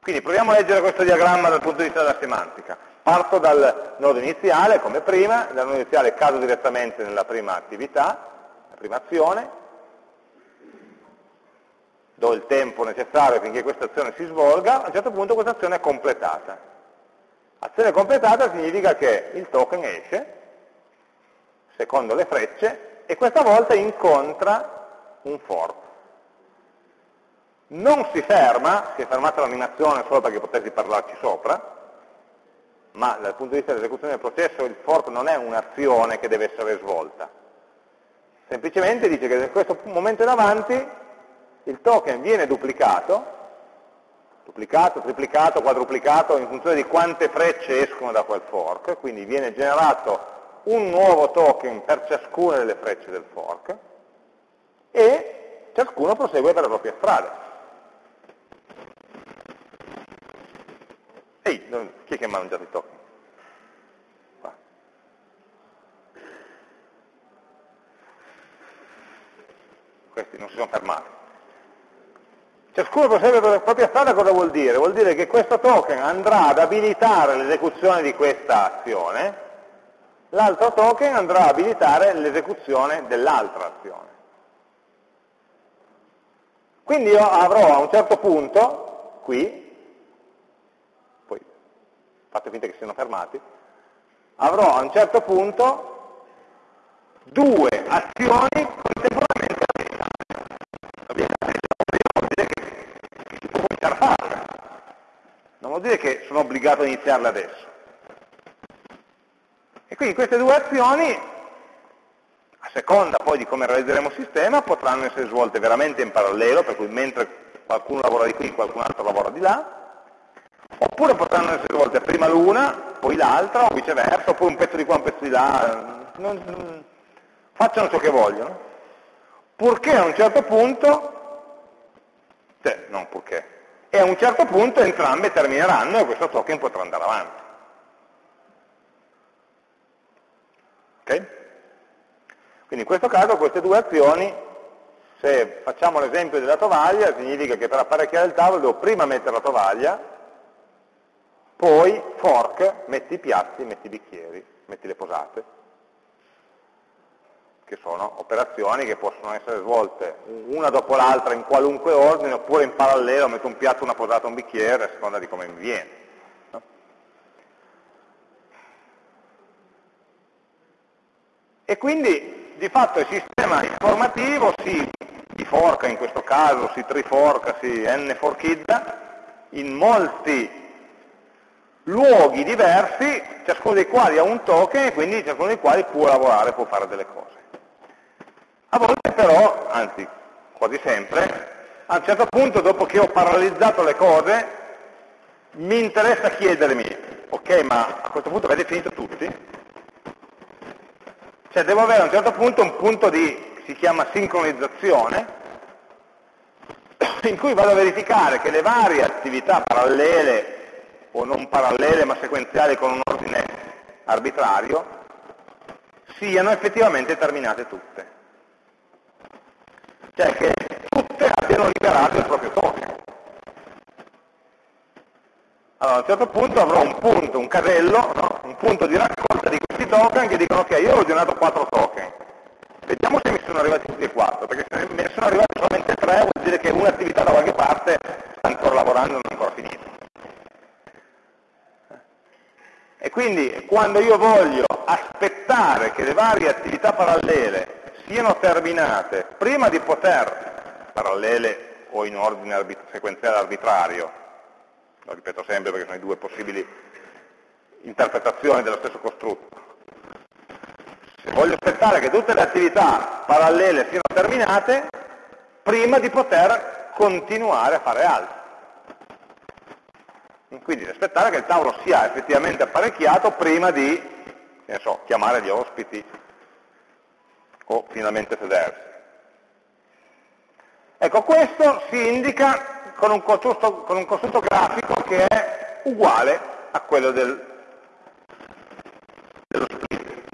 Quindi proviamo a leggere questo diagramma dal punto di vista della semantica. Parto dal nodo iniziale, come prima, dal nodo iniziale cado direttamente nella prima attività, la prima azione, do il tempo necessario finché questa azione si svolga, a un certo punto questa azione è completata. Azione completata significa che il token esce, secondo le frecce, e questa volta incontra un fork non si ferma, si è fermata l'animazione solo perché potessi parlarci sopra, ma dal punto di vista dell'esecuzione del processo il fork non è un'azione che deve essere svolta. Semplicemente dice che in questo momento in avanti il token viene duplicato, duplicato, triplicato, quadruplicato in funzione di quante frecce escono da quel fork, quindi viene generato un nuovo token per ciascuna delle frecce del fork e ciascuno prosegue per la propria strada. Ehi, non, chi è che mangiato i token? Qua. Questi non si sono fermati. Ciascuno prosegue per la propria strada cosa vuol dire? Vuol dire che questo token andrà ad abilitare l'esecuzione di questa azione, l'altro token andrà ad abilitare l'esecuzione dell'altra azione. Quindi io avrò a un certo punto, qui, fate finta che siano fermati, avrò a un certo punto due azioni contemporaneamente avviate. vuol dire che. Non vuol dire che sono obbligato a iniziarle adesso. E quindi queste due azioni, a seconda poi di come realizzeremo il sistema, potranno essere svolte veramente in parallelo, per cui mentre qualcuno lavora di qui, qualcun altro lavora di là, oppure potranno essere svolte prima l'una, poi l'altra, o viceversa, oppure un pezzo di qua, un pezzo di là, non, non, facciano ciò che vogliono, purché a un certo punto, cioè, non purché, e a un certo punto entrambe termineranno e questo token potrà andare avanti. Ok? Quindi in questo caso queste due azioni, se facciamo l'esempio della tovaglia, significa che per apparecchiare il tavolo devo prima mettere la tovaglia, poi fork, metti i piatti, metti i bicchieri, metti le posate, che sono operazioni che possono essere svolte una dopo l'altra in qualunque ordine, oppure in parallelo metto un piatto, una posata, un bicchiere, a seconda di come mi viene. E quindi di fatto il sistema informativo si biforca in questo caso, si triforca, si n-forchizza in molti luoghi diversi, ciascuno dei quali ha un token e quindi ciascuno dei quali può lavorare, può fare delle cose. A volte però, anzi quasi sempre, a un certo punto dopo che ho parallelizzato le cose, mi interessa chiedermi, ok ma a questo punto avete finito tutti? Cioè devo avere a un certo punto un punto di, si chiama sincronizzazione, in cui vado a verificare che le varie attività parallele o non parallele ma sequenziali con un ordine arbitrario, siano effettivamente terminate tutte. Cioè che tutte abbiano liberato il proprio token. Allora a un certo punto avrò un punto, un casello, no? un punto di raccolta di questi token che dicono ok, io ho generato 4 token. Vediamo se mi sono arrivati tutti e 4, perché se ne sono arrivati solamente 3 vuol dire che un'attività da qualche parte sta ancora lavorando e non è ancora finita. E quindi quando io voglio aspettare che le varie attività parallele siano terminate prima di poter, parallele o in ordine arbit sequenziale arbitrario, lo ripeto sempre perché sono i due possibili interpretazioni dello stesso costrutto, se voglio aspettare che tutte le attività parallele siano terminate, prima di poter continuare a fare altro. Quindi aspettare che il tavolo sia effettivamente apparecchiato prima di so, chiamare gli ospiti o finalmente sedersi. Ecco, questo si indica con un, costrutto, con un costrutto grafico che è uguale a quello del, dello split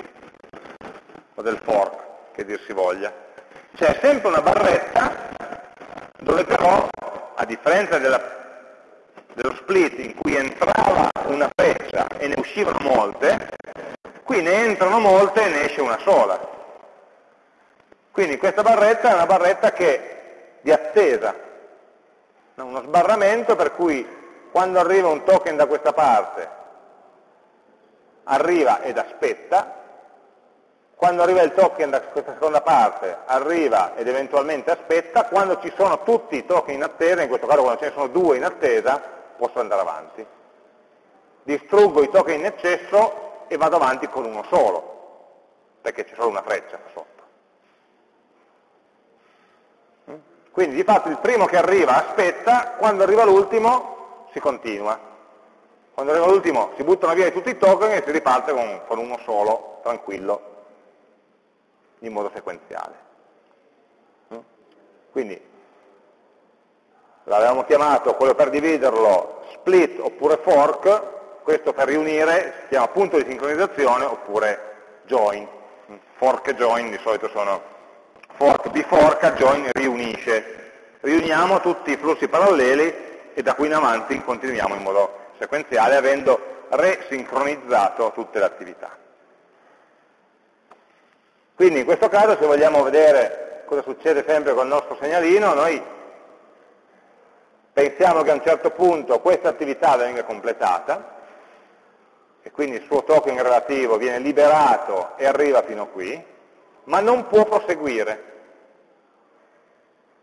o del fork, che dir si voglia. C'è sempre una barretta dove però, a differenza della, dello split in cui entrava una freccia e ne uscivano molte, qui ne entrano molte e ne esce una sola. Quindi questa barretta è una barretta che di attesa, uno sbarramento per cui quando arriva un token da questa parte arriva ed aspetta, quando arriva il token da questa seconda parte arriva ed eventualmente aspetta, quando ci sono tutti i token in attesa, in questo caso quando ce ne sono due in attesa, posso andare avanti. Distruggo i token in eccesso e vado avanti con uno solo, perché c'è solo una freccia sotto. Quindi di fatto il primo che arriva aspetta, quando arriva l'ultimo si continua. Quando arriva l'ultimo si buttano via tutti i token e si riparte con, con uno solo, tranquillo, in modo sequenziale. Mm? Quindi l'avevamo chiamato quello per dividerlo split oppure fork, questo per riunire si chiama punto di sincronizzazione oppure join. Fork e join di solito sono fork biforca, join riunisce. Riuniamo tutti i flussi paralleli e da qui in avanti continuiamo in modo sequenziale avendo resincronizzato tutte le attività. Quindi in questo caso se vogliamo vedere cosa succede sempre con il nostro segnalino, noi pensiamo che a un certo punto questa attività venga completata e quindi il suo token relativo viene liberato e arriva fino a qui, ma non può proseguire,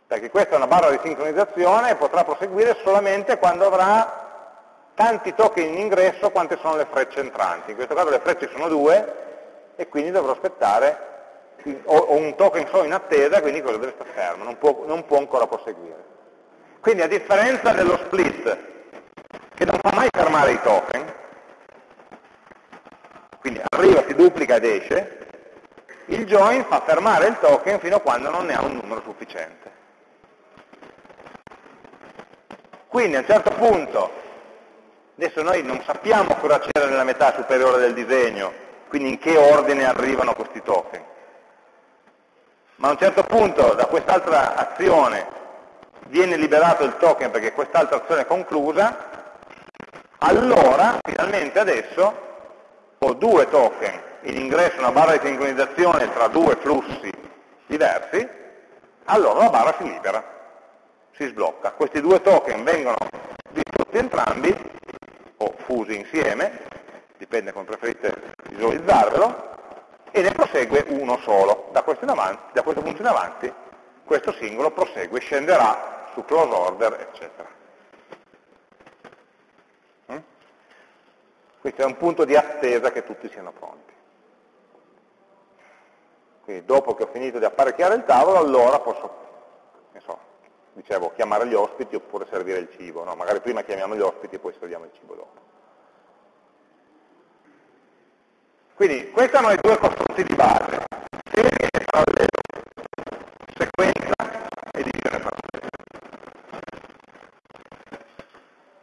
perché questa è una barra di sincronizzazione e potrà proseguire solamente quando avrà tanti token in ingresso quante sono le frecce entranti. In questo caso le frecce sono due e quindi dovrò aspettare, ho un token solo in attesa, quindi quello deve stare fermo, non può, non può ancora proseguire. Quindi a differenza dello split, che non fa mai fermare i token, quindi arriva, si duplica ed esce, il join fa fermare il token fino a quando non ne ha un numero sufficiente. Quindi a un certo punto, adesso noi non sappiamo cosa c'era nella metà superiore del disegno, quindi in che ordine arrivano questi token, ma a un certo punto da quest'altra azione viene liberato il token perché quest'altra azione è conclusa, allora finalmente adesso ho due token in ingresso una barra di sincronizzazione tra due flussi diversi, allora la barra si libera, si sblocca. Questi due token vengono distrutti entrambi, o fusi insieme, dipende come preferite visualizzarvelo, e ne prosegue uno solo. Da questo, avanti, da questo punto in avanti questo singolo prosegue, scenderà su close order, eccetera. Mm? Questo è un punto di attesa che tutti siano pronti. Quindi dopo che ho finito di apparecchiare il tavolo, allora posso, so, dicevo, chiamare gli ospiti oppure servire il cibo. No, magari prima chiamiamo gli ospiti e poi serviamo il cibo dopo. Quindi questi sono i due costrutti di base, serie e parallelo, sequenza e divisione parallela.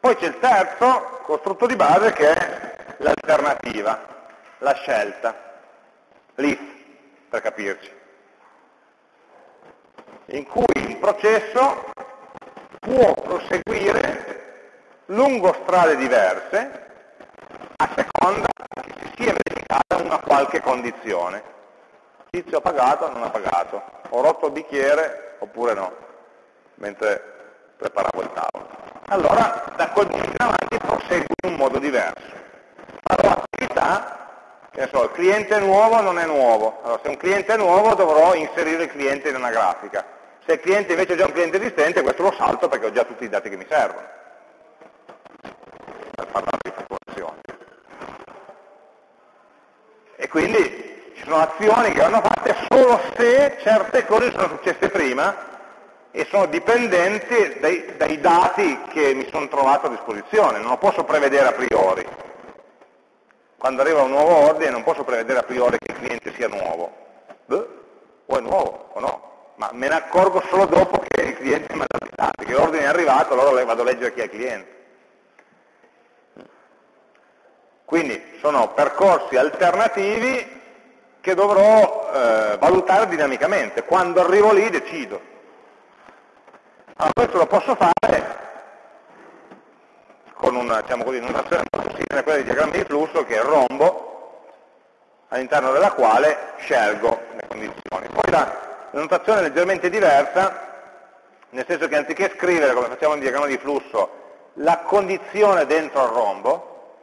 Poi c'è il terzo costrutto di base che è l'alternativa, la scelta, l'if per capirci, in cui il processo può proseguire lungo strade diverse a seconda che si sia verificata una qualche condizione. Tizio ha pagato o non ha pagato, ho rotto il bicchiere oppure no, mentre preparavo il tavolo. Allora da quel punto in avanti prosegue in un modo diverso. Farò attività che so, il cliente nuovo non è nuovo, allora se un cliente è nuovo dovrò inserire il cliente in una grafica, se il cliente invece è già un cliente esistente questo lo salto perché ho già tutti i dati che mi servono per parlare di fatturazione. E quindi ci sono azioni che vanno fatte solo se certe cose sono successe prima e sono dipendenti dai, dai dati che mi sono trovato a disposizione, non lo posso prevedere a priori quando arriva un nuovo ordine non posso prevedere a priori che il cliente sia nuovo. Beh, o è nuovo o no. ma me ne accorgo solo dopo che il cliente mi ha dato i dati, che l'ordine è arrivato, allora vado a leggere chi è il cliente. Quindi sono percorsi alternativi che dovrò eh, valutare dinamicamente. Quando arrivo lì decido. Allora questo lo posso fare con una, diciamo così, un'azione molto simile a quella di diagrammi di flusso che è il rombo, all'interno della quale scelgo le condizioni. Poi la, la notazione è leggermente diversa, nel senso che anziché scrivere, come facciamo nel diagramma di flusso, la condizione dentro al rombo,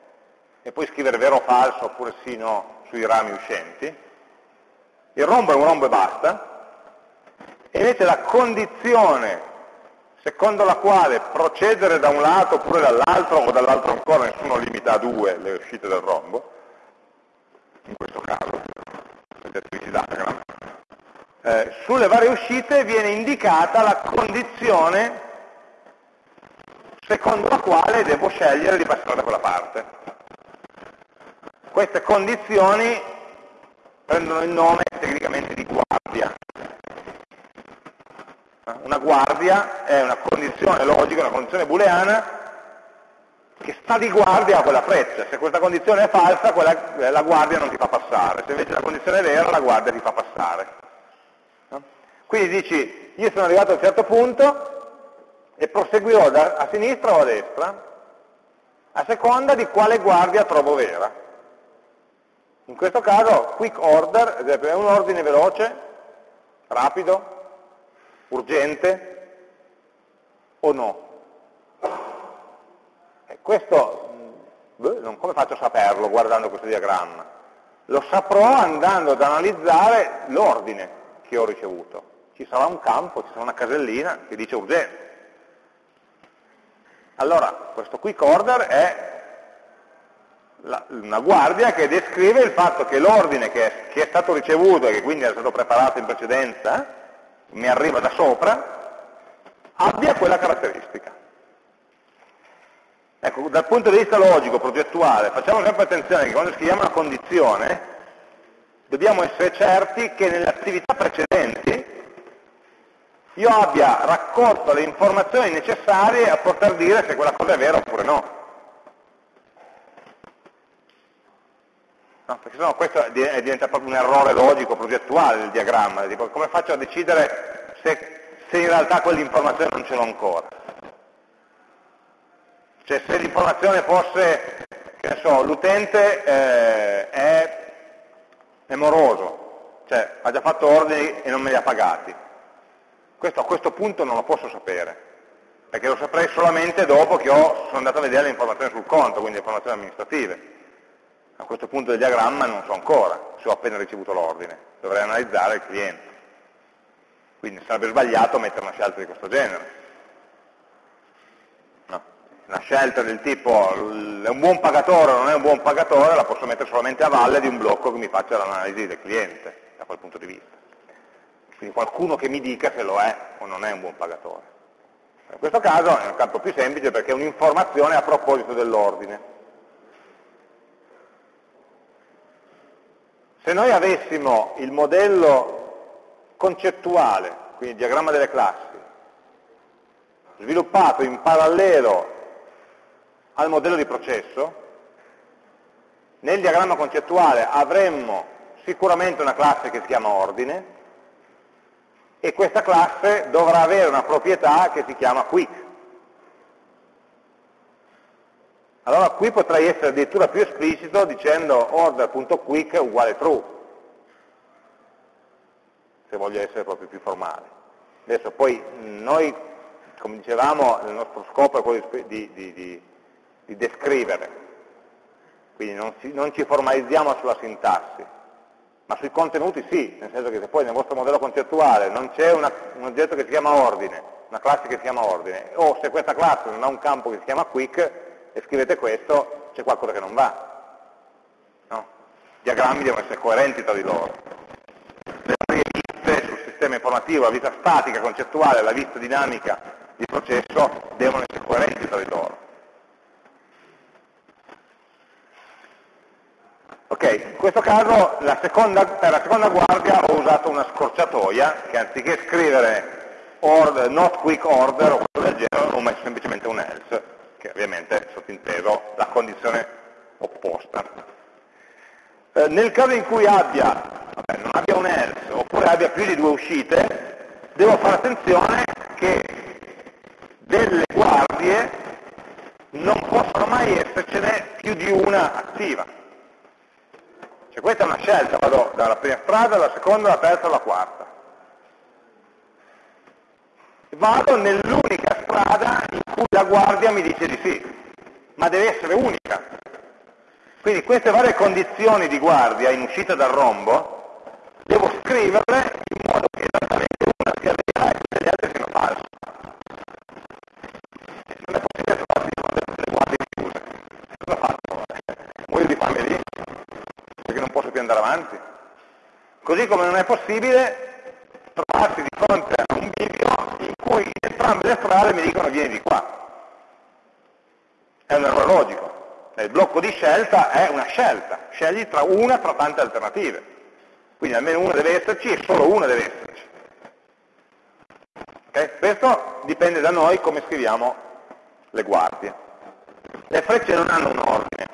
e poi scrivere vero o falso oppure sì no sui rami uscenti, il rombo è un rombo e basta, e invece la condizione secondo la quale procedere da un lato oppure dall'altro o dall'altro ancora, nessuno limita a due le uscite del rombo, in questo caso, eh, sulle varie uscite viene indicata la condizione secondo la quale devo scegliere di passare da quella parte. Queste condizioni prendono il nome tecnicamente di guardia, una guardia è una condizione logica, una condizione booleana che sta di guardia a quella freccia. Se questa condizione è falsa, quella, eh, la guardia non ti fa passare. Se invece la condizione è vera, la guardia ti fa passare. Quindi dici, io sono arrivato a un certo punto e proseguirò da, a sinistra o a destra, a seconda di quale guardia trovo vera. In questo caso, quick order, è un ordine veloce, rapido, urgente o no? E questo, beh, non come faccio a saperlo guardando questo diagramma? Lo saprò andando ad analizzare l'ordine che ho ricevuto. Ci sarà un campo, ci sarà una casellina che dice urgente. Allora, questo quick order è la, una guardia che descrive il fatto che l'ordine che, che è stato ricevuto e che quindi è stato preparato in precedenza, mi arriva da sopra, abbia quella caratteristica. Ecco, dal punto di vista logico, progettuale, facciamo sempre attenzione che quando scriviamo una condizione dobbiamo essere certi che nelle attività precedenti io abbia raccolto le informazioni necessarie a poter dire se quella cosa è vera oppure no. No, perché sennò questo diventa proprio un errore logico, progettuale del diagramma, tipo come faccio a decidere se, se in realtà quell'informazione non ce l'ho ancora. Cioè se l'informazione fosse, che ne so, l'utente eh, è, è moroso, cioè ha già fatto ordini e non me li ha pagati. Questo a questo punto non lo posso sapere, perché lo saprei solamente dopo che ho, sono andato a vedere le informazioni sul conto, quindi le informazioni amministrative a questo punto del diagramma non so ancora, se ho appena ricevuto l'ordine, dovrei analizzare il cliente. Quindi sarebbe sbagliato mettere una scelta di questo genere. No. Una scelta del tipo è un buon pagatore o non è un buon pagatore la posso mettere solamente a valle di un blocco che mi faccia l'analisi del cliente, da quel punto di vista. Quindi qualcuno che mi dica se lo è o non è un buon pagatore. In questo caso è un campo più semplice perché è un'informazione a proposito dell'ordine Se noi avessimo il modello concettuale, quindi il diagramma delle classi, sviluppato in parallelo al modello di processo, nel diagramma concettuale avremmo sicuramente una classe che si chiama ordine e questa classe dovrà avere una proprietà che si chiama quick. Allora qui potrei essere addirittura più esplicito dicendo order.quick uguale true, se voglio essere proprio più formale. Adesso poi noi, come dicevamo, il nostro scopo è quello di, di, di, di descrivere, quindi non, si, non ci formalizziamo sulla sintassi, ma sui contenuti sì, nel senso che se poi nel vostro modello concettuale non c'è un oggetto che si chiama ordine, una classe che si chiama ordine, o se questa classe non ha un campo che si chiama quick, e scrivete questo, c'è qualcosa che non va. No? I diagrammi devono essere coerenti tra di loro. Le varie viste sul sistema informativo, la vista statica, concettuale, la vista dinamica di processo devono essere coerenti tra di loro. Ok? In questo caso la seconda, per la seconda guardia ho usato una scorciatoia che anziché scrivere order, not quick order o quello del genere ho messo semplicemente un else, che ovviamente è sottinteso la condizione opposta. Eh, nel caso in cui abbia, vabbè, non abbia un else oppure abbia più di due uscite, devo fare attenzione che delle guardie non possono mai essercene più di una attiva. Cioè questa è una scelta, vado dalla prima strada alla seconda, alla terza, alla quarta. Vado nell'unica strada in la guardia mi dice di sì, ma deve essere unica. Quindi queste varie condizioni di guardia in uscita dal rombo devo scriverle in modo che esattamente una sia vera e tutte le altre siano false. Non è possibile trovarsi le guardie chiuse. Cosa faccio? Muoio di fame lì? più andare avanti. Così come non è possibile trovarsi di fronte a un bivio in cui entrambe le strade mi dicono vieni di qua. È un errore logico. Il blocco di scelta è una scelta, scegli tra una tra tante alternative. Quindi almeno una deve esserci e solo una deve esserci. Okay? Questo dipende da noi come scriviamo le guardie. Le frecce non hanno un ordine,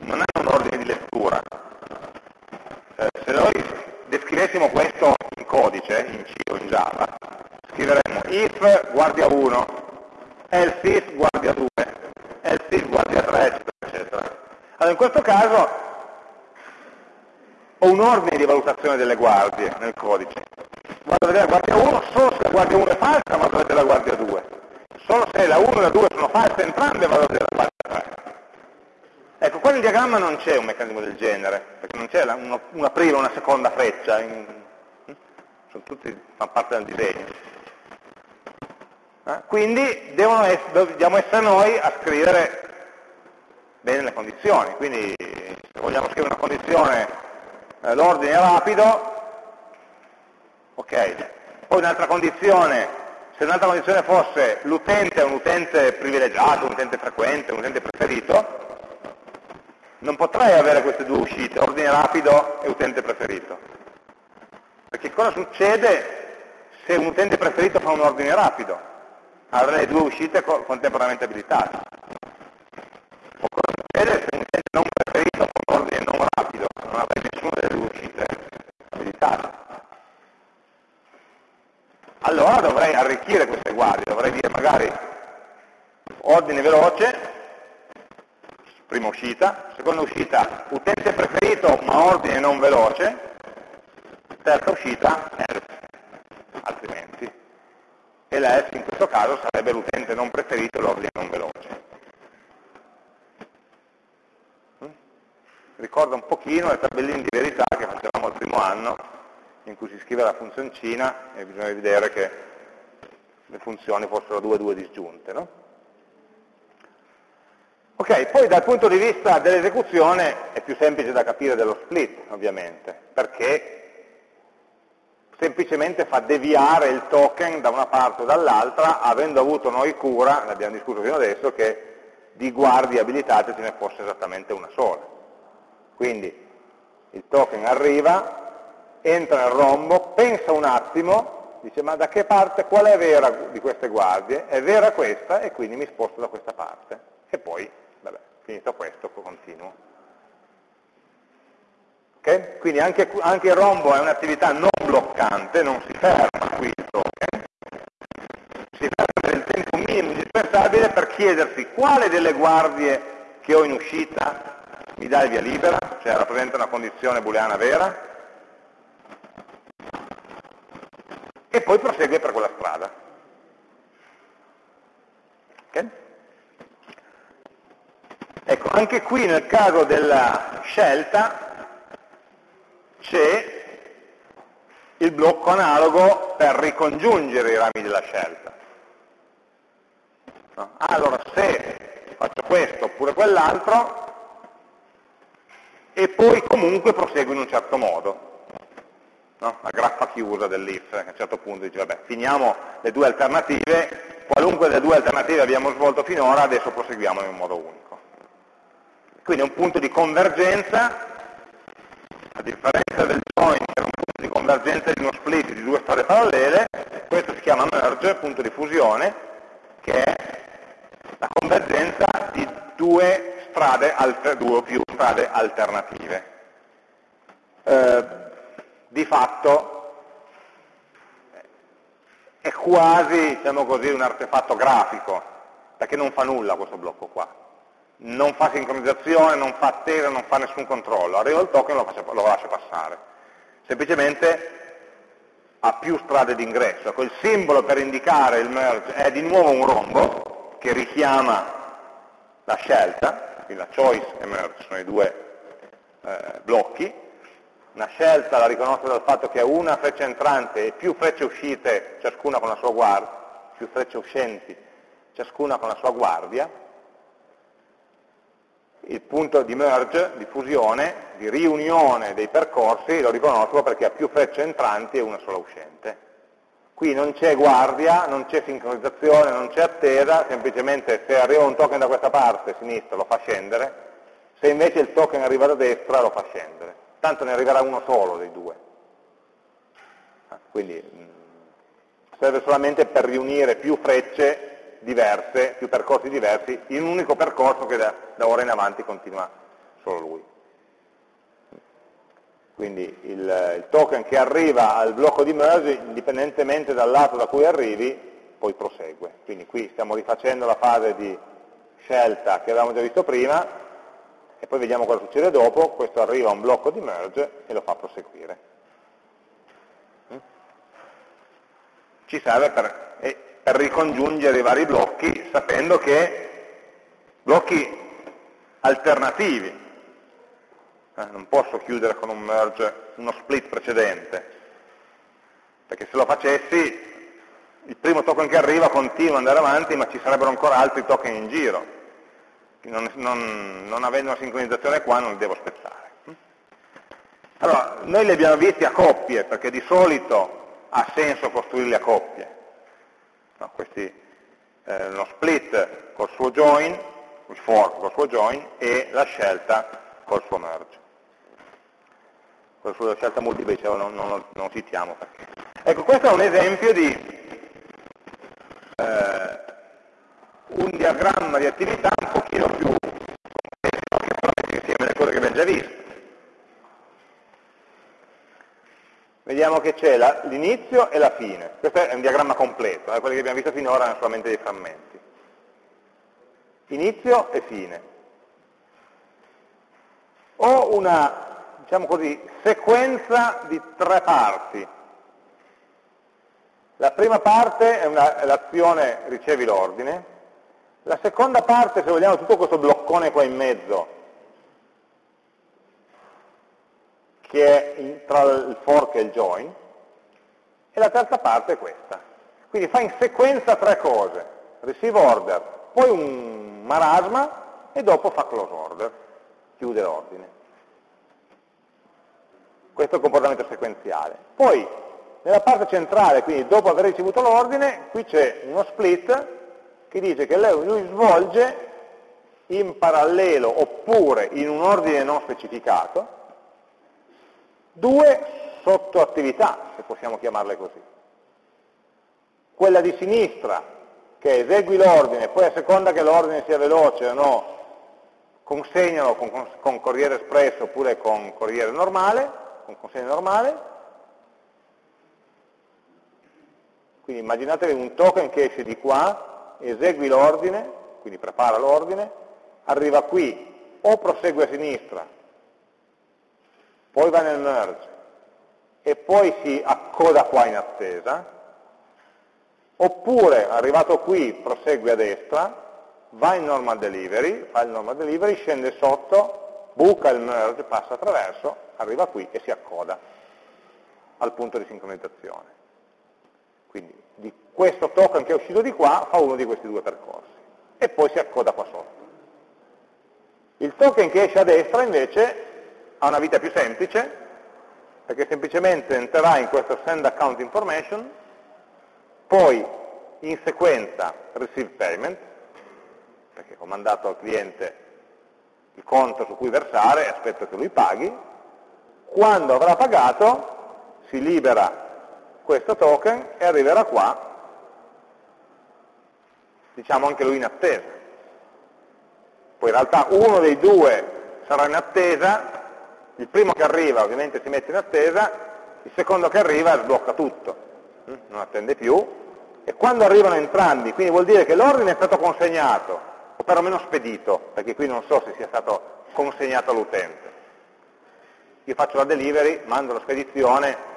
non hanno un ordine di lettura. Eh, se noi descrivessimo questo in codice, in C o in Java, scriveremmo if guardia 1, else if guardia 2, else if guardia 3, eccetera, eccetera. Allora in questo caso ho un ordine di valutazione delle guardie nel codice. Vado a vedere la guardia 1 solo se la guardia 1 è falsa, vado a vedere la guardia 2. Solo se la 1 e la 2 sono false entrambe, vado a vedere la guardia 3. Ecco, qua nel diagramma non c'è un meccanismo del genere, perché non c'è una, una, prima e una seconda freccia, in, hm? sono tutti, fanno parte del disegno. Eh? Quindi essere, dobbiamo essere noi a scrivere condizioni, quindi se vogliamo scrivere una condizione, eh, l'ordine è rapido, ok, poi un'altra condizione, se un'altra condizione fosse l'utente è un utente privilegiato, un utente frequente, un utente preferito, non potrei avere queste due uscite, ordine rapido e utente preferito. Perché cosa succede se un utente preferito fa un ordine rapido? Avrei due uscite contemporaneamente abilitate. O cosa succede se un utente non preferito fa un ordine non rapido? Non avrei nessuna delle due uscite abilitate. Allora dovrei guardie, dovrei dire magari ordine veloce, prima uscita, seconda uscita utente preferito ma ordine non veloce, terza uscita else, altrimenti. E l'else in questo caso sarebbe l'utente non preferito e l'ordine non veloce. Mm? Ricorda un pochino le tabelline di verità che facevamo al primo anno, in cui si scrive la funzioncina e bisogna vedere che le funzioni fossero due due disgiunte. No? Ok, poi dal punto di vista dell'esecuzione è più semplice da capire dello split, ovviamente, perché semplicemente fa deviare il token da una parte o dall'altra, avendo avuto noi cura, ne abbiamo discusso fino adesso, che di guardie abilitate ce ne fosse esattamente una sola. Quindi il token arriva, entra nel rombo, pensa un attimo, dice ma da che parte, qual è vera di queste guardie? È vera questa e quindi mi sposto da questa parte. E poi Vabbè, finito questo, continuo. Okay? Quindi anche, anche, il rombo è un'attività non bloccante, non si ferma qui il si ferma il tempo minimo indispensabile per chiedersi quale delle guardie che ho in uscita mi dà il via libera, cioè rappresenta una condizione booleana vera, e poi prosegue per quella strada. Okay? Ecco, anche qui nel caso della scelta c'è il blocco analogo per ricongiungere i rami della scelta. No? Allora, se faccio questo oppure quell'altro, e poi comunque proseguo in un certo modo. No? La graffa chiusa dell'if, a un certo punto dice, vabbè, finiamo le due alternative, qualunque delle due alternative abbiamo svolto finora, adesso proseguiamo in un modo unico. Quindi è un punto di convergenza, a differenza del join che è un punto di convergenza di uno split di due strade parallele, questo si chiama merge, punto di fusione, che è la convergenza di due, strade, due o più strade alternative. Eh, di fatto è quasi, diciamo così, un artefatto grafico, perché non fa nulla questo blocco qua non fa sincronizzazione, non fa attesa, non fa nessun controllo, arriva il token e lo, lo lascia passare. Semplicemente ha più strade d'ingresso. Ecco, il simbolo per indicare il merge è di nuovo un rombo che richiama la scelta, quindi la choice e merge sono i due eh, blocchi. Una scelta la riconosce dal fatto che ha una freccia entrante e più frecce uscite, ciascuna con la sua guardia, più frecce uscenti, ciascuna con la sua guardia, il punto di merge, di fusione, di riunione dei percorsi, lo riconosco perché ha più frecce entranti e una sola uscente. Qui non c'è guardia, non c'è sincronizzazione, non c'è attesa, semplicemente se arriva un token da questa parte, sinistra, lo fa scendere, se invece il token arriva da destra lo fa scendere. Tanto ne arriverà uno solo dei due. Ah, quindi mm, serve solamente per riunire più frecce diverse, più percorsi diversi, in un unico percorso che da, da ora in avanti continua solo lui. Quindi il, il, token che arriva al blocco di merge, indipendentemente dal lato da cui arrivi, poi prosegue. Quindi qui stiamo rifacendo la fase di scelta che avevamo già visto prima, e poi vediamo cosa succede dopo, questo arriva a un blocco di merge e lo fa proseguire. Ci serve per per ricongiungere i vari blocchi sapendo che blocchi alternativi, eh, non posso chiudere con un merge uno split precedente, perché se lo facessi il primo token che arriva continua ad andare avanti ma ci sarebbero ancora altri token in giro, non, non, non avendo una sincronizzazione qua non li devo aspettare. Allora, noi li abbiamo visti a coppie, perché di solito ha senso costruirli a coppie no, questi, eh, uno split col suo join, il fork col suo join e la scelta col suo merge. Con la sua scelta multipla dicevo non, non, non citiamo perché. Ecco, questo è un esempio di eh, un diagramma di attività un pochino più complesso che però mette insieme le cose che abbiamo già visto. vediamo che c'è l'inizio e la fine. Questo è un diagramma completo, eh? quelli che abbiamo visto finora erano solamente dei frammenti. Inizio e fine. Ho una, diciamo così, sequenza di tre parti. La prima parte è l'azione ricevi l'ordine, la seconda parte, se vogliamo, tutto questo bloccone qua in mezzo, che è tra il fork e il join, e la terza parte è questa. Quindi fa in sequenza tre cose, receive order, poi un marasma e dopo fa close order, chiude l'ordine. Questo è il comportamento sequenziale. Poi, nella parte centrale, quindi dopo aver ricevuto l'ordine, qui c'è uno split che dice che lui svolge in parallelo oppure in un ordine non specificato due sottoattività, se possiamo chiamarle così. Quella di sinistra, che esegui l'ordine, poi a seconda che l'ordine sia veloce o no, consegnalo con, con corriere espresso oppure con corriere normale, con consegna normale. Quindi immaginatevi un token che esce di qua, esegui l'ordine, quindi prepara l'ordine, arriva qui, o prosegue a sinistra, poi va nel merge e poi si accoda qua in attesa, oppure arrivato qui prosegue a destra, va in normal delivery, fa il normal delivery, scende sotto, buca il merge, passa attraverso, arriva qui e si accoda al punto di sincronizzazione. Quindi di questo token che è uscito di qua fa uno di questi due percorsi e poi si accoda qua sotto. Il token che esce a destra invece ha una vita più semplice, perché semplicemente entrerà in questo send account information, poi in sequenza receive payment, perché ho mandato al cliente il conto su cui versare e aspetto che lui paghi, quando avrà pagato si libera questo token e arriverà qua, diciamo anche lui in attesa. Poi in realtà uno dei due sarà in attesa, il primo che arriva ovviamente si mette in attesa, il secondo che arriva sblocca tutto, hm? non attende più, e quando arrivano entrambi, quindi vuol dire che l'ordine è stato consegnato, o perlomeno spedito, perché qui non so se sia stato consegnato all'utente. Io faccio la delivery, mando la spedizione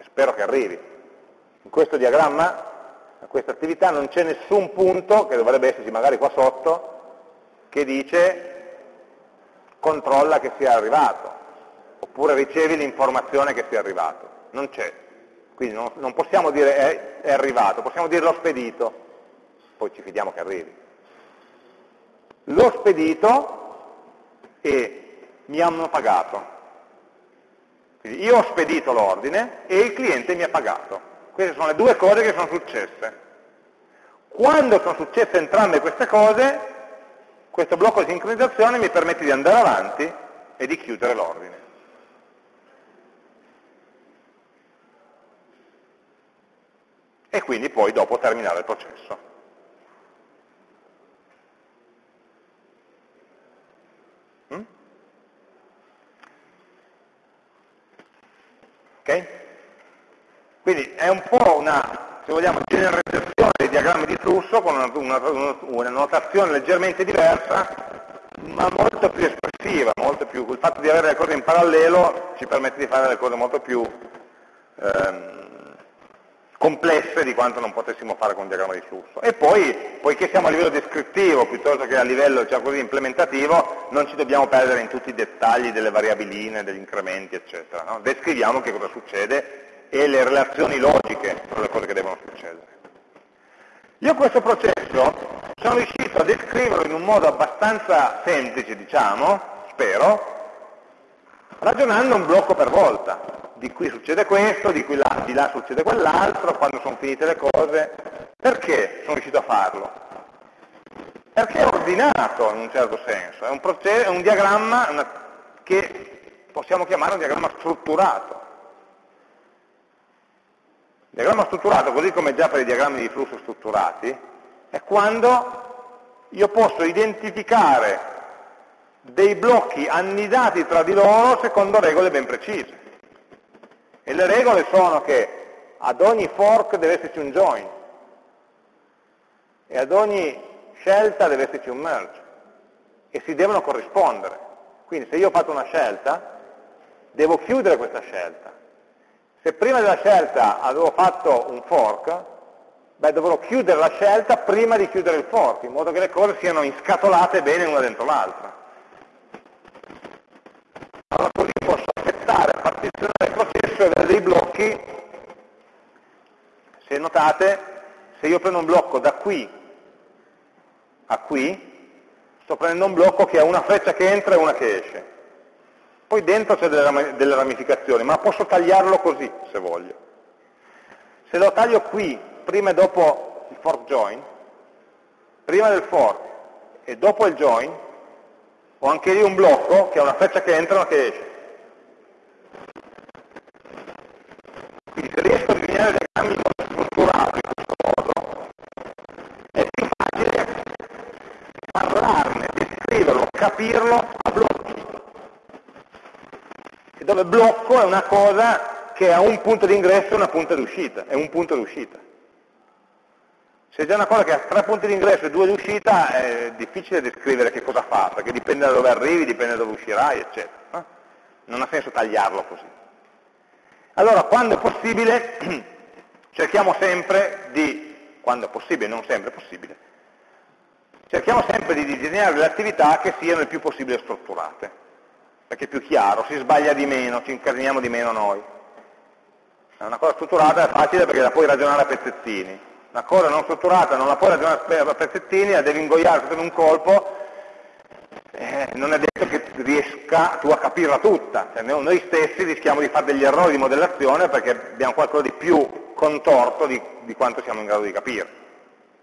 e spero che arrivi. In questo diagramma, a questa attività, non c'è nessun punto, che dovrebbe esserci magari qua sotto, che dice controlla che sia arrivato, oppure ricevi l'informazione che sia arrivato. Non c'è. Quindi non, non possiamo dire è, è, arrivato, possiamo dire l'ho spedito, poi ci fidiamo che arrivi. L'ho spedito e mi hanno pagato. Quindi io ho spedito l'ordine e il cliente mi ha pagato. Queste sono le due cose che sono successe. Quando sono successe entrambe queste cose, questo blocco di sincronizzazione mi permette di andare avanti e di chiudere l'ordine. E quindi poi dopo terminare il processo. Ok? Quindi è un po' una, se vogliamo, generalizzazione dei diagrammi di flusso con una, una, una notazione leggermente diversa, ma molto più espressiva, molto più, il fatto di avere le cose in parallelo ci permette di fare le cose molto più ehm, complesse di quanto non potessimo fare con un diagramma di flusso. E poi, poiché siamo a livello descrittivo piuttosto che a livello diciamo così, implementativo, non ci dobbiamo perdere in tutti i dettagli delle variabiline, degli incrementi, eccetera. No? Descriviamo che cosa succede e le relazioni logiche tra le cose che devono succedere. Io questo processo sono riuscito a descriverlo in un modo abbastanza semplice, diciamo, spero, ragionando un blocco per volta. Di qui succede questo, di, là, di là succede quell'altro, quando sono finite le cose. Perché sono riuscito a farlo? Perché è ordinato in un certo senso, è un, è un diagramma una, che possiamo chiamare un diagramma strutturato. Il diagramma strutturato, così come già per i diagrammi di flusso strutturati, è quando io posso identificare dei blocchi annidati tra di loro secondo regole ben precise. E le regole sono che ad ogni fork deve esserci un join e ad ogni scelta deve esserci un merge e si devono corrispondere. Quindi se io ho fatto una scelta, devo chiudere questa scelta se prima della scelta avevo fatto un fork, beh, dovrò chiudere la scelta prima di chiudere il fork, in modo che le cose siano inscatolate bene una dentro l'altra. Allora così posso aspettare, partizionare il processo e avere dei blocchi. Se notate, se io prendo un blocco da qui a qui, sto prendendo un blocco che ha una freccia che entra e una che esce. Poi dentro c'è delle ramificazioni, ma posso tagliarlo così, se voglio. Se lo taglio qui, prima e dopo il fork join, prima del fork e dopo il join, ho anche lì un blocco che ha una freccia che entra e una che esce. Quindi se riesco a è più facile parlarne, descriverlo, capirlo a blocco dove blocco è una cosa che ha un punto di ingresso e una punta di uscita, è un punto di uscita. Se c'è una cosa che ha tre punti di ingresso e due di uscita, è difficile descrivere che cosa fa, perché dipende da dove arrivi, dipende da dove uscirai, eccetera. Non ha senso tagliarlo così. Allora, quando è possibile, cerchiamo sempre di, quando è possibile, non sempre è possibile, cerchiamo sempre di disegnare le attività che siano il più possibile strutturate perché è più chiaro, si sbaglia di meno, ci incasiniamo di meno noi. Una cosa strutturata è facile perché la puoi ragionare a pezzettini. Una cosa non strutturata non la puoi ragionare a pezzettini, la devi ingoiare tutto in un colpo, eh, non è detto che riesca tu a capirla tutta. Cioè, noi stessi rischiamo di fare degli errori di modellazione perché abbiamo qualcosa di più contorto di, di quanto siamo in grado di capire.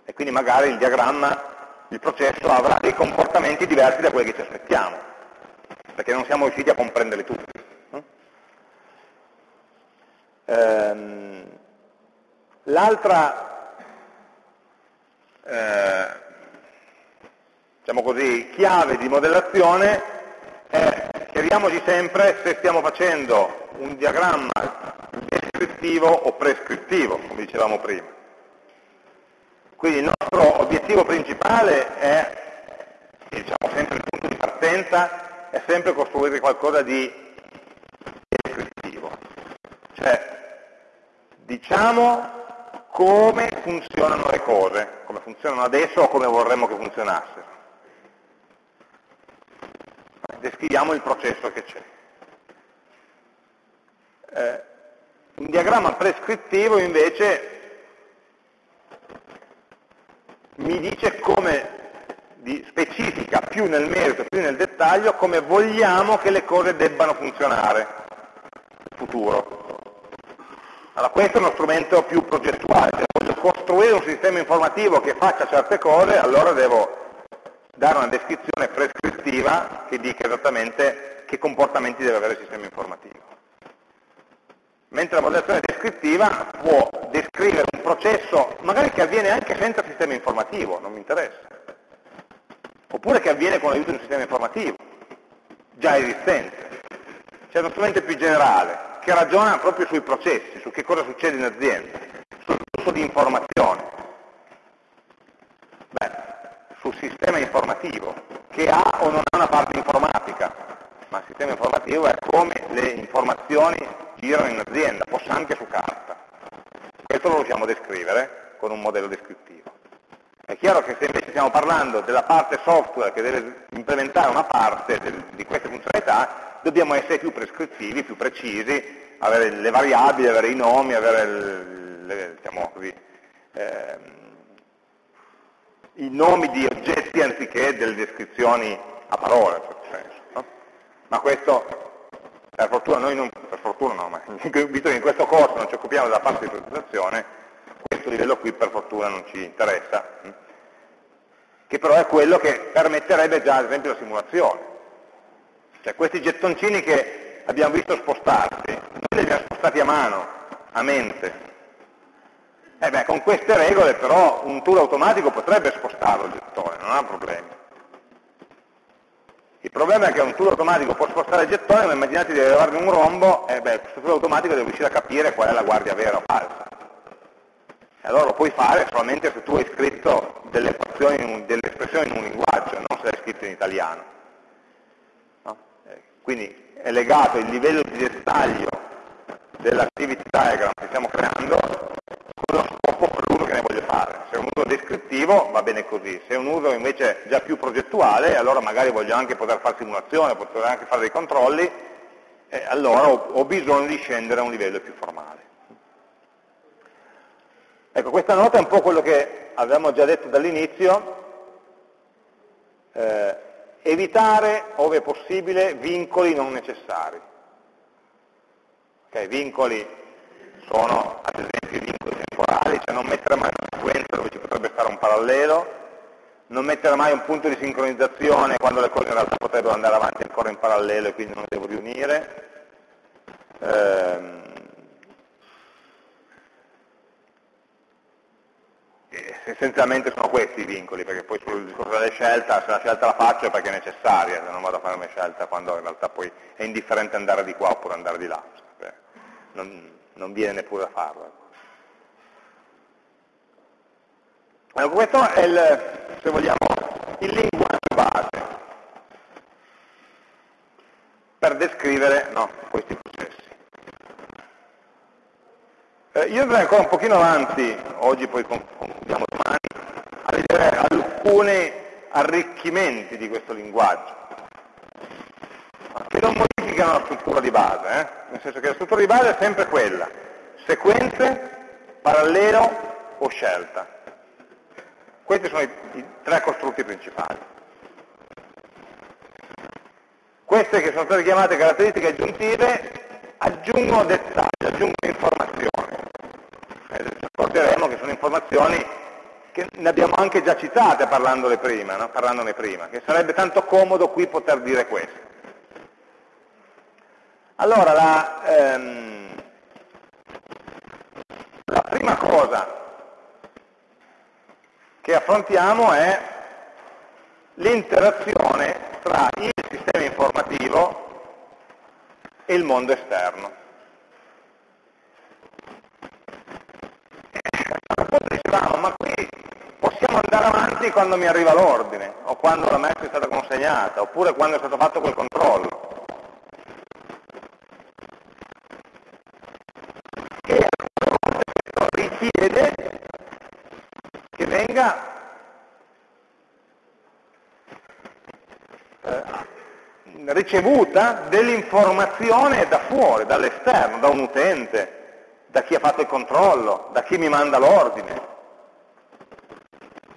E quindi magari il diagramma il processo avrà dei comportamenti diversi da quelli che ci aspettiamo, perché non siamo riusciti a comprenderli tutti. Ehm, L'altra eh, diciamo così, chiave di modellazione è chiariamoci sempre se stiamo facendo un diagramma descrittivo o prescrittivo, come dicevamo prima. Quindi il nostro obiettivo principale è, diciamo sempre il punto di partenza, è sempre costruire qualcosa di descrittivo. Cioè, diciamo come funzionano le cose, come funzionano adesso o come vorremmo che funzionassero. Descriviamo il processo che c'è. Eh, un diagramma prescrittivo invece mi dice come, di, specifica più nel merito, più nel dettaglio, come vogliamo che le cose debbano funzionare nel futuro. Allora questo è uno strumento più progettuale, se voglio costruire un sistema informativo che faccia certe cose, allora devo dare una descrizione prescrittiva che dica esattamente che comportamenti deve avere il sistema informativo. Mentre la modellazione descrittiva può descrivere un processo, magari che avviene anche senza sistema informativo, non mi interessa, oppure che avviene con l'aiuto di un sistema informativo, già esistente. C'è uno strumento più generale, che ragiona proprio sui processi, su che cosa succede in azienda, sul flusso di informazione. Beh, sul sistema informativo, che ha o non ha una parte informatica, ma il sistema informativo è come le informazioni girano in azienda, forse anche su carta. Questo lo possiamo descrivere con un modello descrittivo. È chiaro che se invece stiamo parlando della parte software che deve implementare una parte di queste funzionalità, dobbiamo essere più prescrittivi, più precisi, avere le variabili, avere i nomi, avere le, diciamo così, eh, i nomi di oggetti anziché delle descrizioni a parole, in certo senso. No? Ma questo per fortuna noi non, per fortuna no, ma visto che in questo corso non ci occupiamo della parte di presentazione, questo livello qui per fortuna non ci interessa, hm? che però è quello che permetterebbe già ad esempio la simulazione. Cioè questi gettoncini che abbiamo visto spostarsi, noi li abbiamo spostati a mano, a mente. E beh, con queste regole però un tool automatico potrebbe spostarlo il gettone, non ha problemi. Il problema è che un tool automatico può spostare il gettone, ma immaginate di levarne un rombo, e beh, questo tool automatico deve riuscire a capire qual è la guardia vera o falsa. E allora lo puoi fare solamente se tu hai scritto delle, delle espressioni in un linguaggio, non se hai scritte in italiano. No? Eh, quindi è legato il livello di dettaglio dell'activity diagram che stiamo creando con lo scopo per l'uso fare. Se è un uso descrittivo va bene così, se è un uso invece già più progettuale, allora magari voglio anche poter fare simulazione, poter anche fare dei controlli, eh, allora ho, bisogno di scendere a un livello più formale. Ecco, questa nota è un po' quello che avevamo già detto dall'inizio, eh, evitare, ove possibile, vincoli non necessari. Okay, vincoli sono ad esempio i temporali, cioè non mettere mai una sequenza dove ci potrebbe stare un parallelo, non mettere mai un punto di sincronizzazione quando le cose in realtà potrebbero andare avanti ancora in parallelo e quindi non devo riunire. Ehm, essenzialmente sono questi i vincoli, perché poi sul discorso delle scelte, se la scelta la faccio è perché è necessaria, se non vado a fare una scelta quando in realtà poi è indifferente andare di qua oppure andare di là, non, non viene neppure da farlo. Allora, questo è il, se vogliamo, il linguaggio base per descrivere no, questi processi. Eh, io andrei ancora un pochino avanti, oggi poi concludiamo domani, a vedere alcuni arricchimenti di questo linguaggio, che non modificano la struttura di base, eh? nel senso che la struttura di base è sempre quella, sequenze, parallelo o scelta. Questi sono i, i tre costrutti principali. Queste che sono state chiamate caratteristiche aggiuntive aggiungono dettagli, aggiungono informazioni. Eh, ci accorgeremo che sono informazioni che ne abbiamo anche già citate parlandone prima, no? parlandone prima, che sarebbe tanto comodo qui poter dire questo. Allora, la, ehm, la prima cosa che affrontiamo è l'interazione tra il sistema informativo e il mondo esterno. Dicevamo, ma qui possiamo andare avanti quando mi arriva l'ordine, o quando la messa è stata consegnata, oppure quando è stato fatto quel controllo. Venga eh, ricevuta dell'informazione da fuori, dall'esterno, da un utente, da chi ha fatto il controllo, da chi mi manda l'ordine.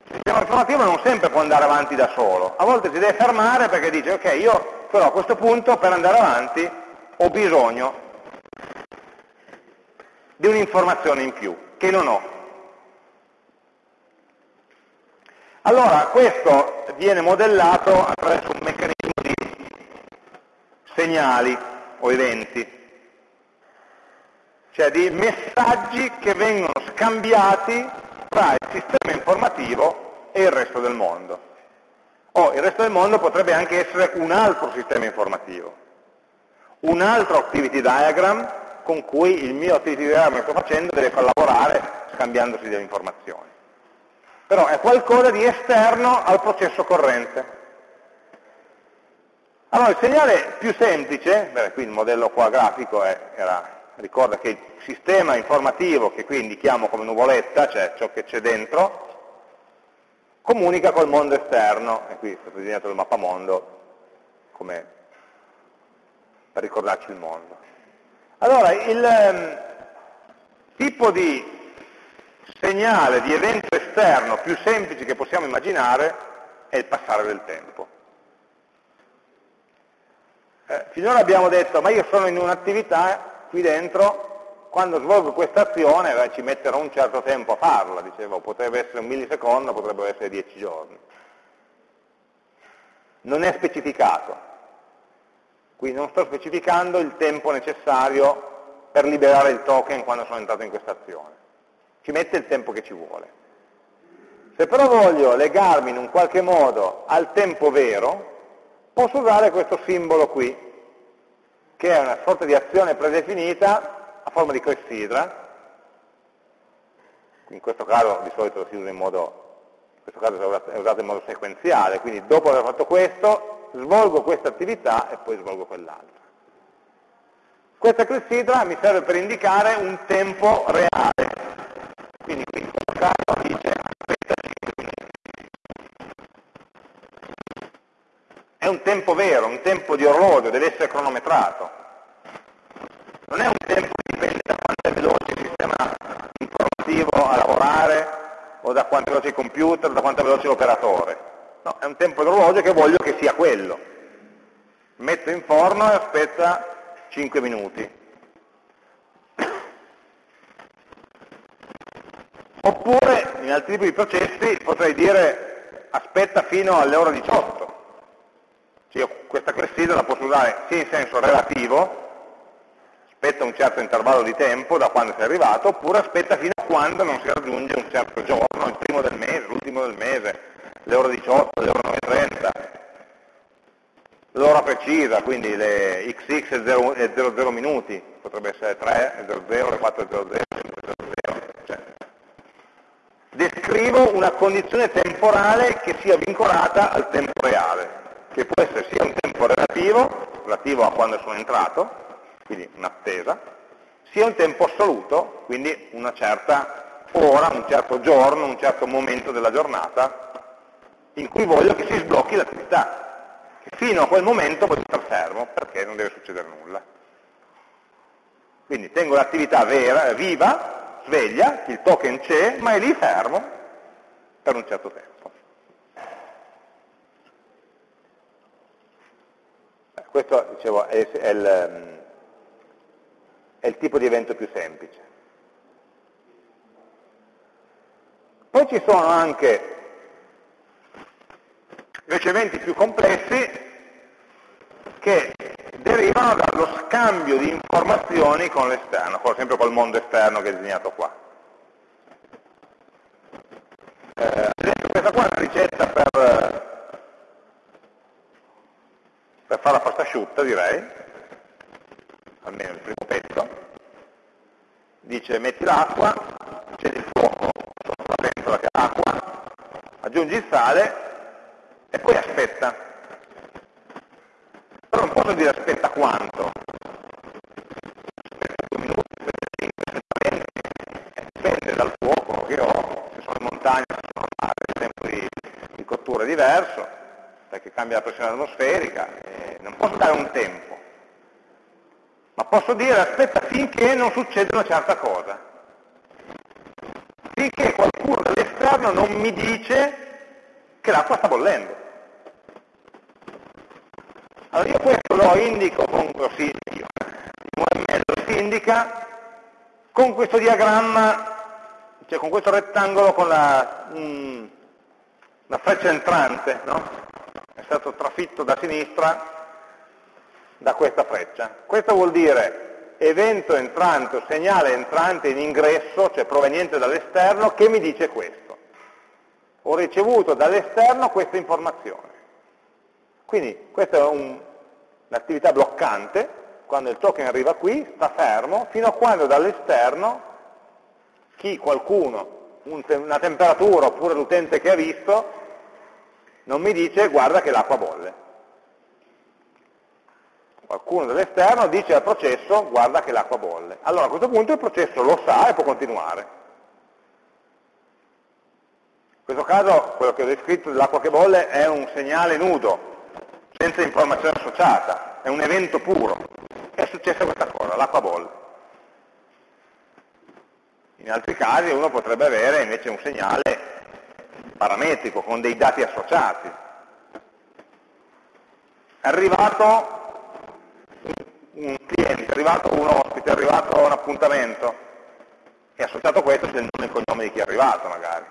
Il sistema informativo non sempre può andare avanti da solo, a volte si deve fermare perché dice ok, io però a questo punto per andare avanti ho bisogno di un'informazione in più che non ho. Allora, questo viene modellato attraverso un meccanismo di segnali o eventi, cioè di messaggi che vengono scambiati tra il sistema informativo e il resto del mondo. O il resto del mondo potrebbe anche essere un altro sistema informativo, un altro activity diagram con cui il mio activity diagram che sto facendo deve collaborare scambiandosi delle informazioni. Però è qualcosa di esterno al processo corrente. Allora il segnale più semplice, beh, qui il modello qua grafico è, era, ricorda che il sistema informativo, che qui indichiamo come nuvoletta, cioè ciò che c'è dentro, comunica col mondo esterno, e qui è stato disegnato il mappamondo come per ricordarci il mondo. Allora, il um, tipo di segnale, di evento esterno più semplice che possiamo immaginare è il passare del tempo. Eh, finora abbiamo detto, ma io sono in un'attività qui dentro, quando svolgo questa azione beh, ci metterò un certo tempo a farla, dicevo, potrebbe essere un millisecondo, potrebbero essere dieci giorni. Non è specificato, quindi non sto specificando il tempo necessario per liberare il token quando sono entrato in questa azione. Ci mette il tempo che ci vuole. Se però voglio legarmi in un qualche modo al tempo vero, posso usare questo simbolo qui, che è una sorta di azione predefinita a forma di clessidra. In questo caso di solito si usa in modo, in è usato in modo sequenziale, quindi dopo aver fatto questo svolgo questa attività e poi svolgo quell'altra. Questa clessidra mi serve per indicare un tempo reale. Quindi qui caso dice aspetta 5 minuti. È un tempo vero, un tempo di orologio, deve essere cronometrato. Non è un tempo che dipende da quanto è veloce il sistema informativo a lavorare o da quanto è veloce il computer, da quanto è veloce l'operatore No, è un tempo d'orologio che voglio che sia quello. Metto in forno e aspetta 5 minuti. Oppure, in altri tipi di processi, potrei dire aspetta fino alle ore 18. Cioè, questa clessidra la posso usare sia in senso relativo, aspetta un certo intervallo di tempo da quando sei arrivato, oppure aspetta fino a quando non si raggiunge un certo giorno, il primo del mese, l'ultimo del mese, le ore 18, le ore 9.30, l'ora precisa, quindi le XX e 00 minuti, potrebbe essere 3 e 00, le 4 e 00, 5 e 00, cioè. Descrivo una condizione temporale che sia vincolata al tempo reale, che può essere sia un tempo relativo, relativo a quando sono entrato, quindi un'attesa, sia un tempo assoluto, quindi una certa ora, un certo giorno, un certo momento della giornata in cui voglio che si sblocchi l'attività, fino a quel momento voglio stare fermo perché non deve succedere nulla. Quindi tengo l'attività viva, sveglia, il token c'è, ma è lì fermo per un certo tempo. Questo dicevo, è, è, il, è il tipo di evento più semplice. Poi ci sono anche riceventi più complessi che derivano dallo scambio di informazioni con l'esterno, sempre col mondo esterno che è disegnato qua. Eh, questa qua è una ricetta per, per fare la pasta asciutta direi, almeno il primo pezzo, dice metti l'acqua, accendi il fuoco sotto la pentola che ha acqua, aggiungi il sale e poi aspetta. Non posso dire aspetta quanto, aspetta due minuti, aspetta cinque, aspetta venti, dipende dal fuoco che ho, se sono in montagna, se sono al mare, il tempo di, di cottura è diverso, perché cambia la pressione atmosferica, non posso dare un tempo, ma posso dire aspetta finché non succede una certa cosa, finché qualcuno dall'esterno non mi dice che l'acqua sta bollendo. Allora io questo indico con, così, io, lo si indica con questo diagramma, cioè con questo rettangolo con la, mm, la freccia entrante, no? è stato trafitto da sinistra da questa freccia. Questo vuol dire evento entrante o segnale entrante in ingresso, cioè proveniente dall'esterno, che mi dice questo. Ho ricevuto dall'esterno questa informazione. Quindi questa è un'attività bloccante, quando il token arriva qui, sta fermo, fino a quando dall'esterno chi, qualcuno, un, una temperatura oppure l'utente che ha visto, non mi dice guarda che l'acqua bolle qualcuno dall'esterno dice al processo guarda che l'acqua bolle. Allora a questo punto il processo lo sa e può continuare. In questo caso quello che ho descritto dell'acqua che bolle è un segnale nudo, senza informazione associata, è un evento puro. È successa questa cosa, l'acqua bolle. In altri casi uno potrebbe avere invece un segnale parametrico con dei dati associati. È arrivato un cliente, è arrivato un ospite, è arrivato un appuntamento, e associato a questo c'è il nome e il cognome di chi è arrivato magari.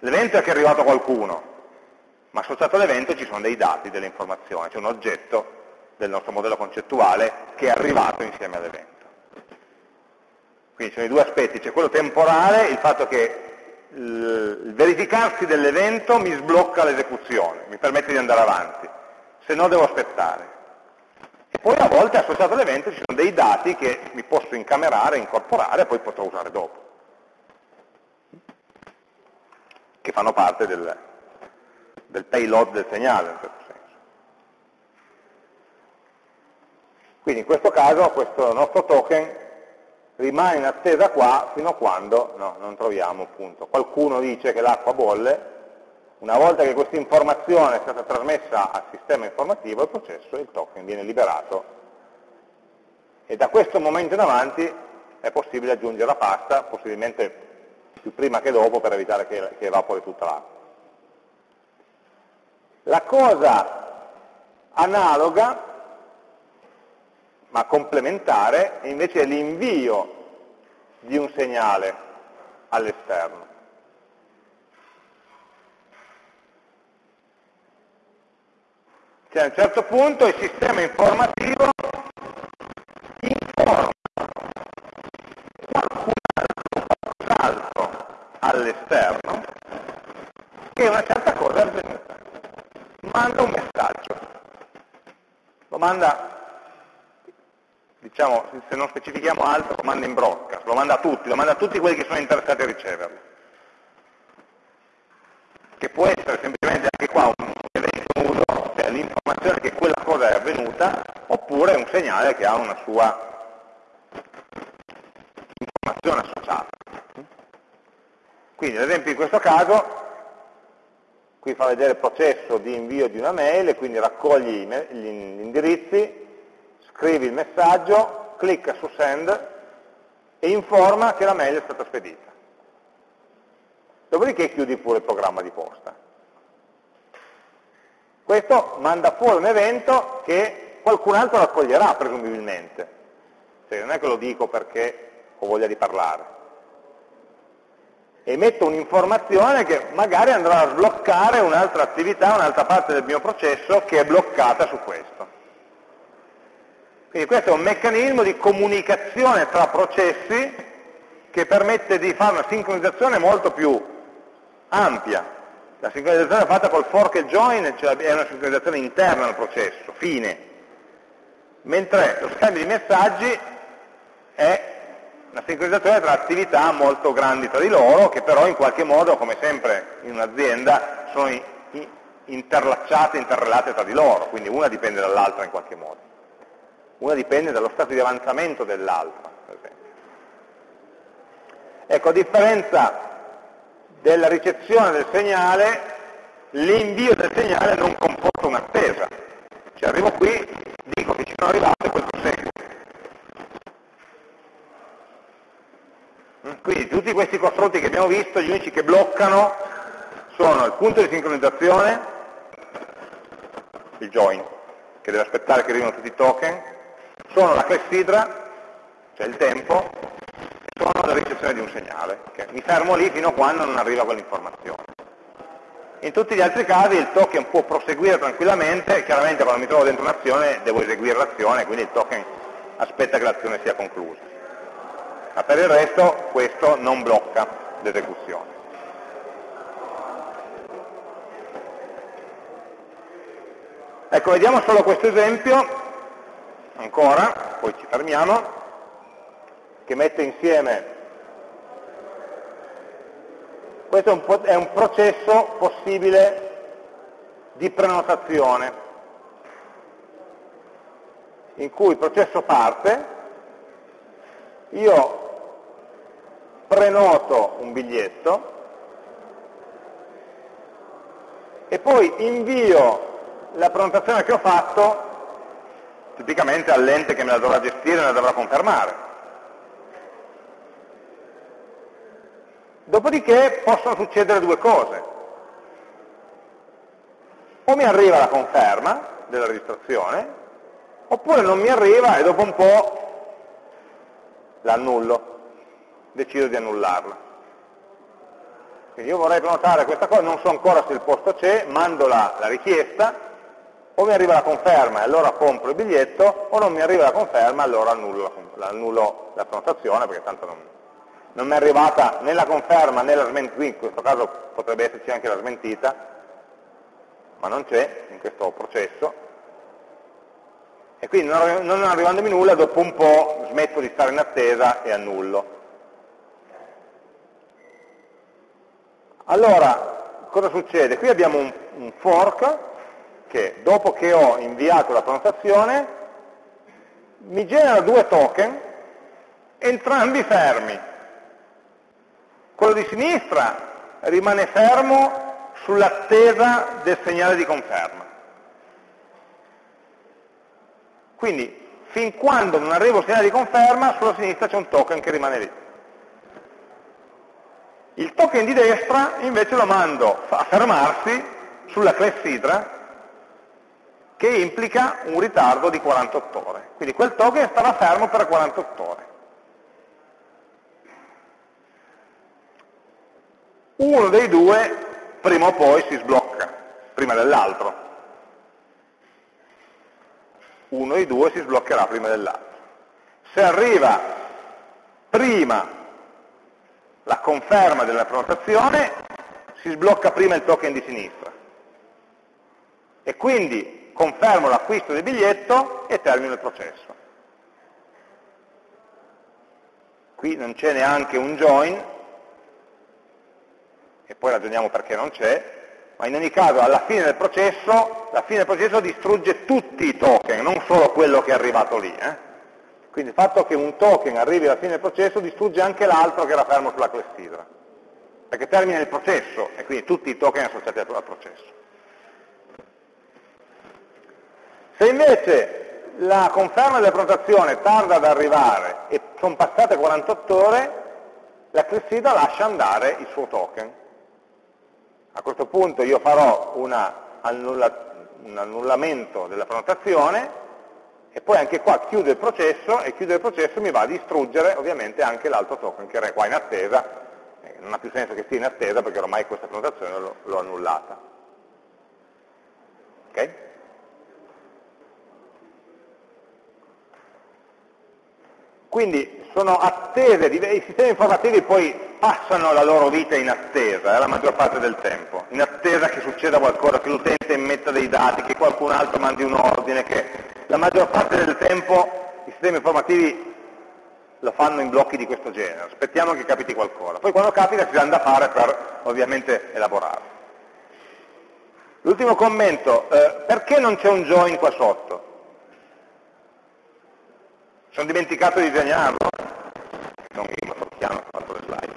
L'evento è che è arrivato qualcuno, ma associato all'evento ci sono dei dati, delle informazioni, c'è un oggetto del nostro modello concettuale che è arrivato insieme all'evento. Quindi ci sono i due aspetti, c'è quello temporale, il fatto che il verificarsi dell'evento mi sblocca l'esecuzione, mi permette di andare avanti, se no devo aspettare. E poi a volte associato all'evento ci sono dei dati che mi posso incamerare, incorporare e poi potrò usare dopo, che fanno parte del, del payload del segnale in certo senso. Quindi in questo caso questo nostro token rimane in attesa qua fino a quando no, non troviamo appunto. Qualcuno dice che l'acqua bolle, una volta che questa informazione è stata trasmessa al sistema informativo, il processo, il token viene liberato e da questo momento in avanti è possibile aggiungere la pasta, possibilmente più prima che dopo per evitare che, che evapori tutta l'acqua. La cosa analoga, ma complementare, invece è l'invio di un segnale all'esterno. Cioè a un certo punto il sistema informativo informa qualcun altro all'esterno che una certa cosa è avvenuta. Manda un messaggio. Lo manda, diciamo, se non specifichiamo altro, lo manda in broadcast, lo manda a tutti, lo manda a tutti quelli che sono interessati a riceverlo. Che può essere semplicemente anche qua un l'informazione che quella cosa è avvenuta, oppure un segnale che ha una sua informazione associata. Quindi ad esempio in questo caso, fa vedere il processo di invio di una mail, e quindi raccogli gli indirizzi, scrivi il messaggio, clicca su send e informa che la mail è stata spedita. Dopodiché chiudi pure il programma di posta. Questo manda fuori un evento che qualcun altro raccoglierà, presumibilmente. Cioè, non è che lo dico perché ho voglia di parlare. Emetto un'informazione che magari andrà a sbloccare un'altra attività, un'altra parte del mio processo che è bloccata su questo. Quindi questo è un meccanismo di comunicazione tra processi che permette di fare una sincronizzazione molto più ampia. La sincronizzazione fatta col fork e join cioè è una sincronizzazione interna al processo, fine, mentre lo scambio di messaggi è una sincronizzazione tra attività molto grandi tra di loro, che però in qualche modo, come sempre in un'azienda, sono interlacciate, interrelate tra di loro, quindi una dipende dall'altra in qualche modo. Una dipende dallo stato di avanzamento dell'altra, per esempio. Ecco, a differenza della ricezione del segnale, l'invio del segnale non comporta un'attesa. Cioè arrivo qui, dico che ci sono arrivato e poi proseguo. Quindi tutti questi confronti che abbiamo visto, gli unici che bloccano sono il punto di sincronizzazione, il join, che deve aspettare che arrivino tutti i token, sono la clessidra, cioè il tempo, e sono la ricezione di un segnale, che mi fermo lì fino a quando non arriva quell'informazione. In tutti gli altri casi il token può proseguire tranquillamente, chiaramente quando mi trovo dentro un'azione devo eseguire l'azione, quindi il token aspetta che l'azione sia conclusa ma per il resto questo non blocca l'esecuzione. Ecco, vediamo solo questo esempio, ancora, poi ci fermiamo, che mette insieme, questo è un, è un processo possibile di prenotazione, in cui il processo parte, io prenoto un biglietto e poi invio la prenotazione che ho fatto tipicamente all'ente che me la dovrà gestire e me la dovrà confermare. Dopodiché possono succedere due cose. O mi arriva la conferma della registrazione, oppure non mi arriva e dopo un po' l'annullo, decido di annullarla. Quindi io vorrei prenotare questa cosa, non so ancora se il posto c'è, mando la, la richiesta, o mi arriva la conferma e allora compro il biglietto, o non mi arriva la conferma e allora annullo la, annullo la prenotazione, perché tanto non, non mi è arrivata né la conferma né la smentita, in questo caso potrebbe esserci anche la smentita, ma non c'è in questo processo, e quindi non arrivandomi nulla, dopo un po' smetto di stare in attesa e annullo. Allora, cosa succede? Qui abbiamo un, un fork che dopo che ho inviato la prenotazione mi genera due token, entrambi fermi. Quello di sinistra rimane fermo sull'attesa del segnale di conferma. Quindi, fin quando non arrivo al segnale di conferma, sulla sinistra c'è un token che rimane lì. Il token di destra invece lo mando a fermarsi sulla clessidra che implica un ritardo di 48 ore. Quindi quel token starà fermo per 48 ore. Uno dei due prima o poi si sblocca, prima dell'altro uno dei due si sbloccherà prima dell'altro. Se arriva prima la conferma della prenotazione, si sblocca prima il token di sinistra. E quindi confermo l'acquisto del biglietto e termino il processo. Qui non c'è neanche un join, e poi ragioniamo perché non c'è, ma in ogni caso alla fine del processo, la fine del processo distrugge tutti i token, non solo quello che è arrivato lì. Eh? Quindi il fatto che un token arrivi alla fine del processo distrugge anche l'altro che era fermo sulla clessidra, perché termina il processo e quindi tutti i token associati al processo. Se invece la conferma della prenotazione tarda ad arrivare e sono passate 48 ore, la clessidra lascia andare il suo token a questo punto io farò una, un annullamento della prenotazione e poi anche qua chiudo il processo e chiudere il processo mi va a distruggere ovviamente anche l'altro token che era qua in attesa, eh, non ha più senso che stia in attesa perché ormai questa prenotazione l'ho annullata. Ok? Quindi sono attese, i sistemi informativi poi passano la loro vita in attesa, eh, la maggior parte del tempo, in attesa che succeda qualcosa, che l'utente immetta dei dati, che qualcun altro mandi un ordine, che la maggior parte del tempo i sistemi informativi lo fanno in blocchi di questo genere, aspettiamo che capiti qualcosa. Poi quando capita ci danno da fare per ovviamente elaborarlo. L'ultimo commento, eh, perché non c'è un join qua sotto? Sono dimenticato di disegnarlo? Non mi chiaro ho fatto le slide.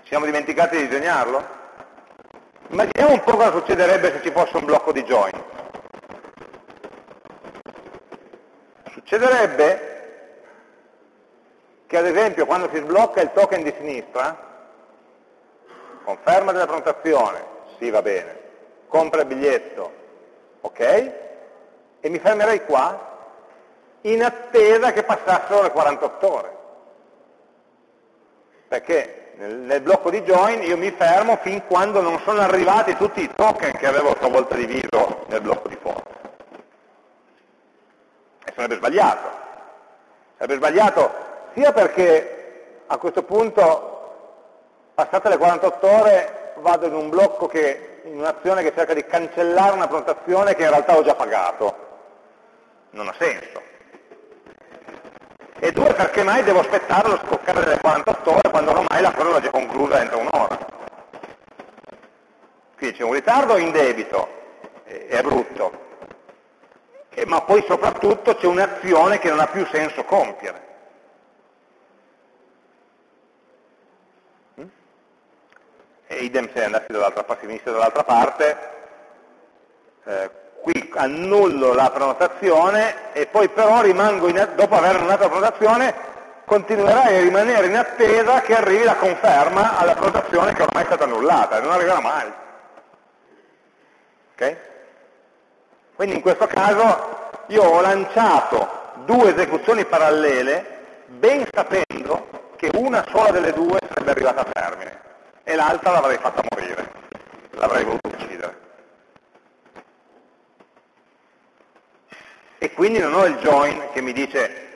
Ci siamo dimenticati di disegnarlo? Immaginiamo un po' cosa succederebbe se ci fosse un blocco di join. Succederebbe che ad esempio quando si sblocca il token di sinistra, conferma della prenotazione, sì va bene, compra il biglietto, ok, e mi fermerei qua in attesa che passassero le 48 ore. Perché nel, nel, blocco di join io mi fermo fin quando non sono arrivati tutti i token che avevo a sua volta diviso nel blocco di forza. E sarebbe sbagliato. Sarebbe sbagliato sia perché a questo punto, passate le 48 ore, vado in un blocco che, in un'azione che cerca di cancellare una prenotazione che in realtà ho già pagato. Non ha senso e due perché mai devo aspettare lo scoccare delle 48 ore quando ormai la cosa è già conclusa entro un'ora. Quindi c'è un ritardo in debito, è brutto, e, ma poi soprattutto c'è un'azione che non ha più senso compiere. E idem se andassi dall'altra parte, dall'altra parte, eh, qui annullo la prenotazione e poi però rimango in, dopo aver annullato la prenotazione continuerai a rimanere in attesa che arrivi la conferma alla prenotazione che ormai è stata annullata non arriverà mai. Okay? Quindi in questo caso io ho lanciato due esecuzioni parallele ben sapendo che una sola delle due sarebbe arrivata a termine e l'altra l'avrei fatta morire, l'avrei voluto e quindi non ho il join che mi dice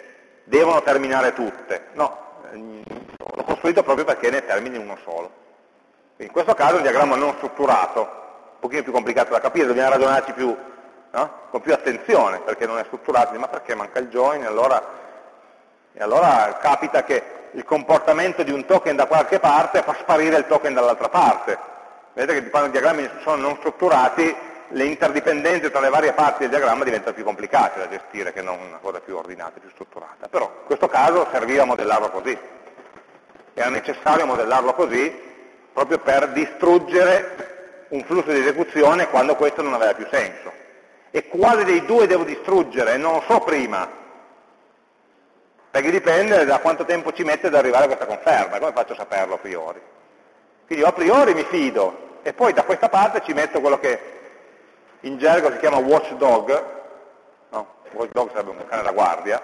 devono terminare tutte, no, l'ho costruito proprio perché ne termini uno solo. Quindi in questo caso è un diagramma non strutturato, un pochino più complicato da capire, dobbiamo ragionarci più, no? con più attenzione, perché non è strutturato, ma perché manca il join, allora, e allora capita che il comportamento di un token da qualche parte fa sparire il token dall'altra parte. Vedete che quando i diagrammi sono non strutturati le interdipendenze tra le varie parti del diagramma diventano più complicate da gestire che non una cosa più ordinata, più strutturata. Però in questo caso serviva modellarlo così. Era necessario modellarlo così proprio per distruggere un flusso di esecuzione quando questo non aveva più senso. E quale dei due devo distruggere? Non lo so prima, perché dipende da quanto tempo ci mette ad arrivare a questa conferma, come faccio a saperlo a priori? Quindi io a priori mi fido, e poi da questa parte ci metto quello che in gergo si chiama watchdog, no? watchdog sarebbe un cane da guardia,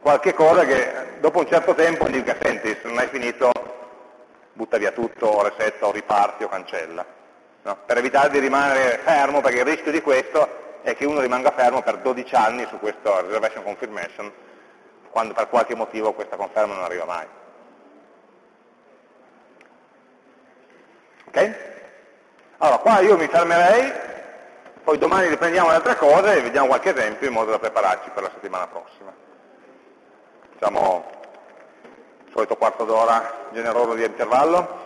qualche cosa che dopo un certo tempo dica, senti, se non hai finito, butta via tutto, o resetta, o riparti, o cancella. No? Per evitare di rimanere fermo, perché il rischio di questo è che uno rimanga fermo per 12 anni su questo reservation confirmation, quando per qualche motivo questa conferma non arriva mai. Ok? Allora, qua io mi fermerei poi domani riprendiamo le altre cose e vediamo qualche esempio in modo da prepararci per la settimana prossima. Facciamo il solito quarto d'ora generoso di intervallo.